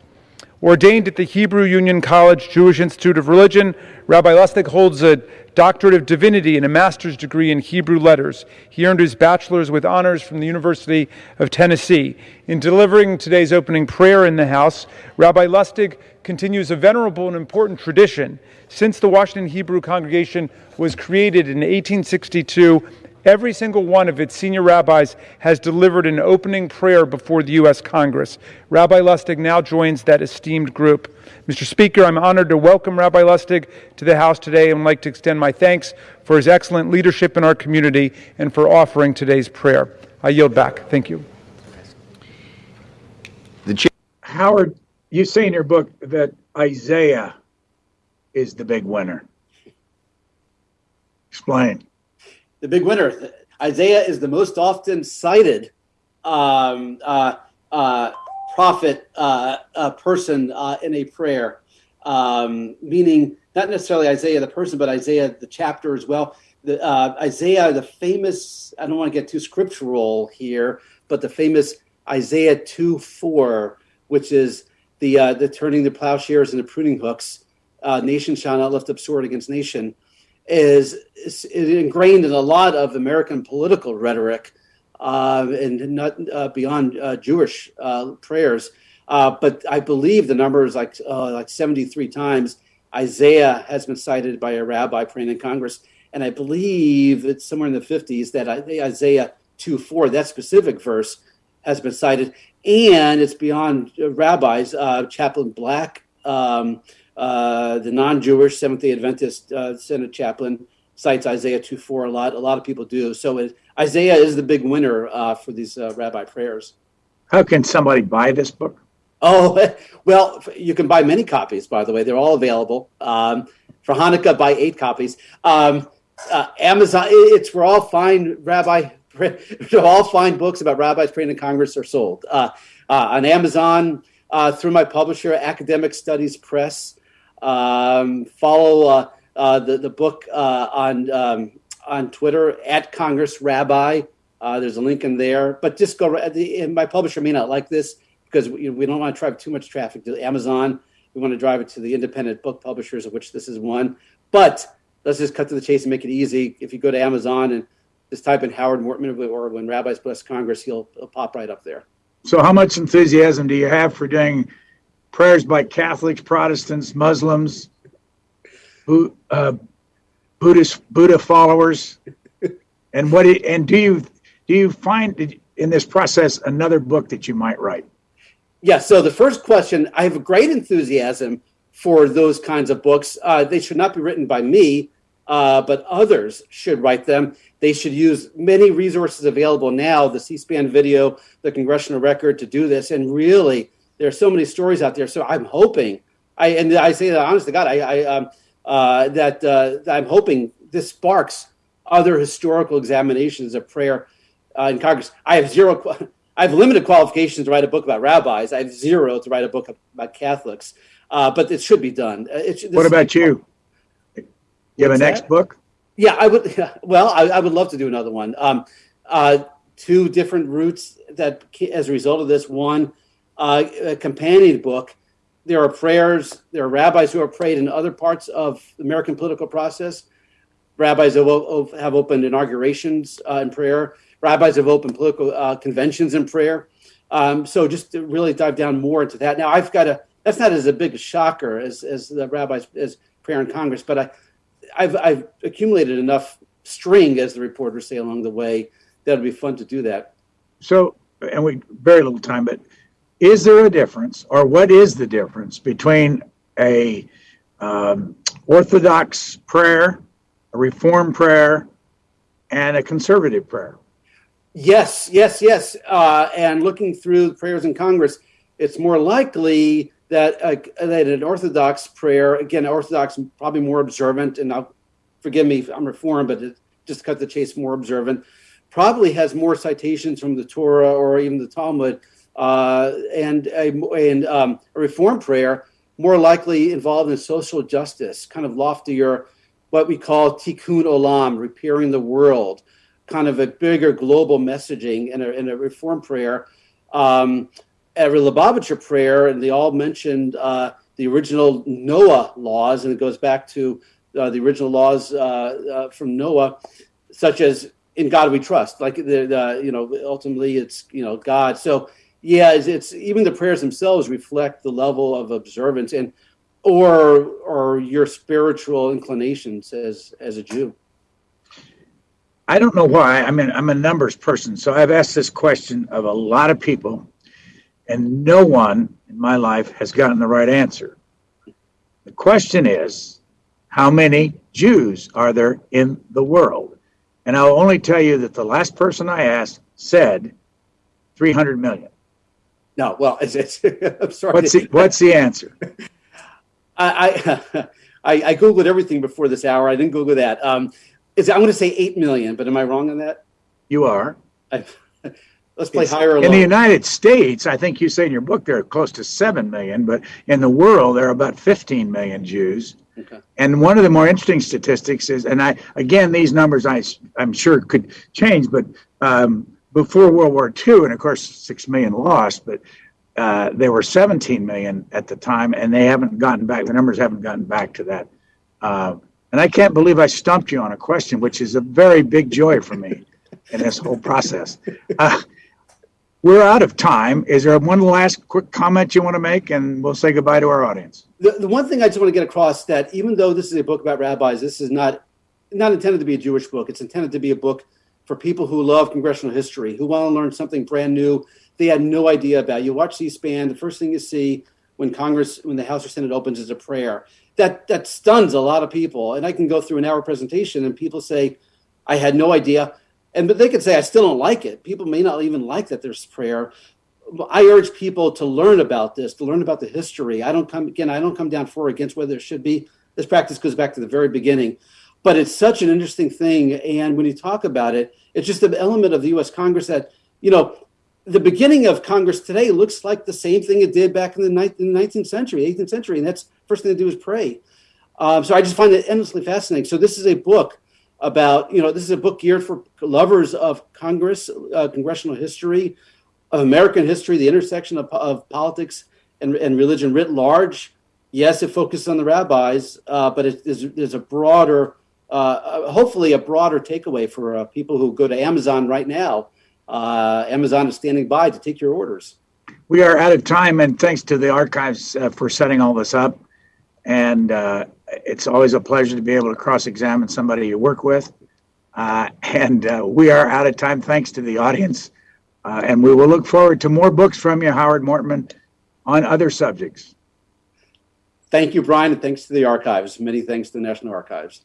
Ordained at the Hebrew Union College Jewish Institute of Religion, Rabbi Lustig holds a doctorate of divinity and a master's degree in Hebrew letters. He earned his bachelor's with honors from the University of Tennessee. In delivering today's opening prayer in the House, Rabbi Lustig continues a venerable and important tradition. Since the Washington Hebrew congregation was created in 1862, Every single one of its senior rabbis has delivered an opening prayer before the U.S. Congress. Rabbi Lustig now joins that esteemed group. Mr. Speaker, I'm honored to welcome Rabbi Lustig to the House today and would like to extend my thanks for his excellent leadership in our community and for offering today's prayer. I yield back. Thank you. Howard, you say in your book that Isaiah is the big winner. Explain. The big winner. Isaiah is the most often cited um, uh, uh, prophet uh, uh, person uh, in a prayer, um, meaning not necessarily Isaiah the person, but Isaiah the chapter as well. The, uh, Isaiah, the famous, I don't want to get too scriptural here, but the famous Isaiah 2 4, which is the, the turning the plowshares and the pruning hooks, nation shall not lift up sword against nation is, is ingrained in a lot of American political rhetoric uh, and not uh, beyond uh, Jewish uh, prayers. Uh, but I believe the number is like uh, like 73 times. Isaiah has been cited by a rabbi praying in Congress, and I believe it's somewhere in the 50s that Isaiah 2 4, that specific verse, has been cited. And it's beyond rabbis. Chaplain Black um, uh, the non-Jewish Seventh Day Adventist uh, Senate chaplain cites Isaiah 2:4 a lot. A lot of people do. So it, Isaiah is the big winner uh, for these uh, rabbi prayers. How can somebody buy this book? Oh well, you can buy many copies. By the way, they're all available. Um, for Hanukkah, buy eight copies. Um, uh, Amazon. It's where all fine rabbi. all fine books about rabbis praying in Congress are sold on Amazon through my publisher, Academic Studies Press. Um, follow uh, uh, the the book uh, on um, on Twitter at Congress Rabbi. There's a link in there, but just go. My publisher may not like this because we, we don't want to drive too much traffic to Amazon. We want to drive it to the independent book publishers, of which this is one. But let's just cut to the chase and make it easy. If you go to Amazon and just type in Howard Mortman or when Rabbis Bless Congress, he'll, he'll pop right up there. So, how much enthusiasm do you have for doing prayers by Catholics, Protestants, Muslims, who, uh, Buddhist Buddha followers, and what? and do you do you find in this process another book that you might write? Yeah, so the first question, I have a great enthusiasm for those kinds of books. Uh, they should not be written by me, uh, but others should write them. They should use many resources available now, the C-SPAN video, the congressional record to do this. And really, there are so many stories out there. So I'm hoping, I and I say that honest to God, I, I um, uh, that, uh, I'm hoping this sparks other historical examinations of prayer uh, in Congress. I have zero. I have limited qualifications to write a book about rabbis. I have zero to write a book about Catholics. Uh, but it should be done. Uh, It, should- What about you? You have a next that? book? Yeah, I would. Well, I, I would love to do another one. Um, uh, two different routes that, as a result of this, one uh, a companion book. There are prayers. There are rabbis who have prayed in other parts of the American political process. Rabbis have, have opened inaugurations uh, in prayer. Rabbis have opened political uh, conventions in prayer. Um, so just to really dive down more into that. Now I've got a. That's not as a big shocker as as the rabbis as prayer in Congress, but I I've, I've accumulated enough string, as the reporters say along the way, that it'd be fun to do that. So, and we very little time, but is there a difference, or what is the difference between a um, Orthodox prayer, a Reform prayer, and a conservative prayer? Yes, yes, yes. Uh, and looking through the prayers in Congress, it's more likely that uh, that an Orthodox prayer, again, Orthodox probably more observant, and I'll forgive me if I'm Reformed, but it, just cut the chase, more observant, probably has more citations from the Torah or even the Talmud, uh, and a, and um, a Reform prayer more likely involved in social justice, kind of loftier, what we call tikkun olam, repairing the world kind of a bigger global messaging in a, in a reform prayer. Um, a Lubavitcher prayer, and they all mentioned uh, the original Noah laws, and it goes back to uh, the original laws uh, uh, from Noah, such as "In God We Trust." Like the, the you know, ultimately it's you know God. So yeah, it's, it's even the prayers themselves reflect the level of observance and or or your spiritual inclinations as as a Jew. I don't know why. I mean, I'm a numbers person, so I've asked this question of a lot of people, and no one in my life has gotten the right answer. The question is, how many Jews are there in the world? And I'll only tell you that the last person I asked said 300 million. No, well, it's, it's I'm sorry. What's the, what's the answer? I, I, I I googled everything before this hour. I didn't Google that. Um, is I'm going to say eight million, but am I wrong on that? You are. I, let's play higher or In the. United States, I think you say in your book there are close to 7 million, but in the world, there are about 15 million Jews. Okay. And one of the more interesting statistics is, and I, again, these numbers I, I'm sure could change, but um, before World War II, and of course, 6 million lost, but uh, there were 17 million at the time, and they haven't gotten back, the numbers haven't gotten back to that. Uh, and I can't believe I stumped you on a question, which is a very big joy for me in this whole process. Uh, we're out of time. Is there one last quick comment you want to make, and we'll say goodbye to our audience? The, the one thing I just want to get across that even though this is a book about rabbis, this is not not intended to be a Jewish book. It's intended to be a book for people who love congressional history, who want to learn something brand new they had no idea about. You watch C-SPAN, the first thing you see when Congress, when the House or Senate opens, is a prayer. That that stuns a lot of people. And I can go through an hour presentation, and people say, "I had no idea," and but they could say, "I still don't like it." People may not even like that there's prayer. I urge people to learn about this, to learn about the history. I don't come again. I don't come down for or against whether it should be. This practice goes back to the very beginning, but it's such an interesting thing. And when you talk about it, it's just an element of the U.S. Congress that you know. The beginning of Congress today looks like the same thing it did back in the, in the 19th century, 18th century, and that's first thing to do is pray. Um, so I just find it endlessly fascinating. So this is a book about you know this is a book geared for lovers of Congress, uh, congressional history, of American history, the intersection of, of politics and, and religion writ large. Yes, it focuses on the rabbis, uh, but it, there's, there's a broader, uh, hopefully, a broader takeaway for uh, people who go to Amazon right now. Uh, Amazon is standing by to take your orders. We are out of time, and thanks to the archives uh, for setting all this up. And uh, it's always a pleasure to be able to cross examine somebody you work with. Uh, and uh, we are out of time. Thanks to the audience Uh, and we will look forward to more books from you, Howard Mortman, on other subjects. Thank you, Brian, and thanks to the archives. Many thanks to the National Archives.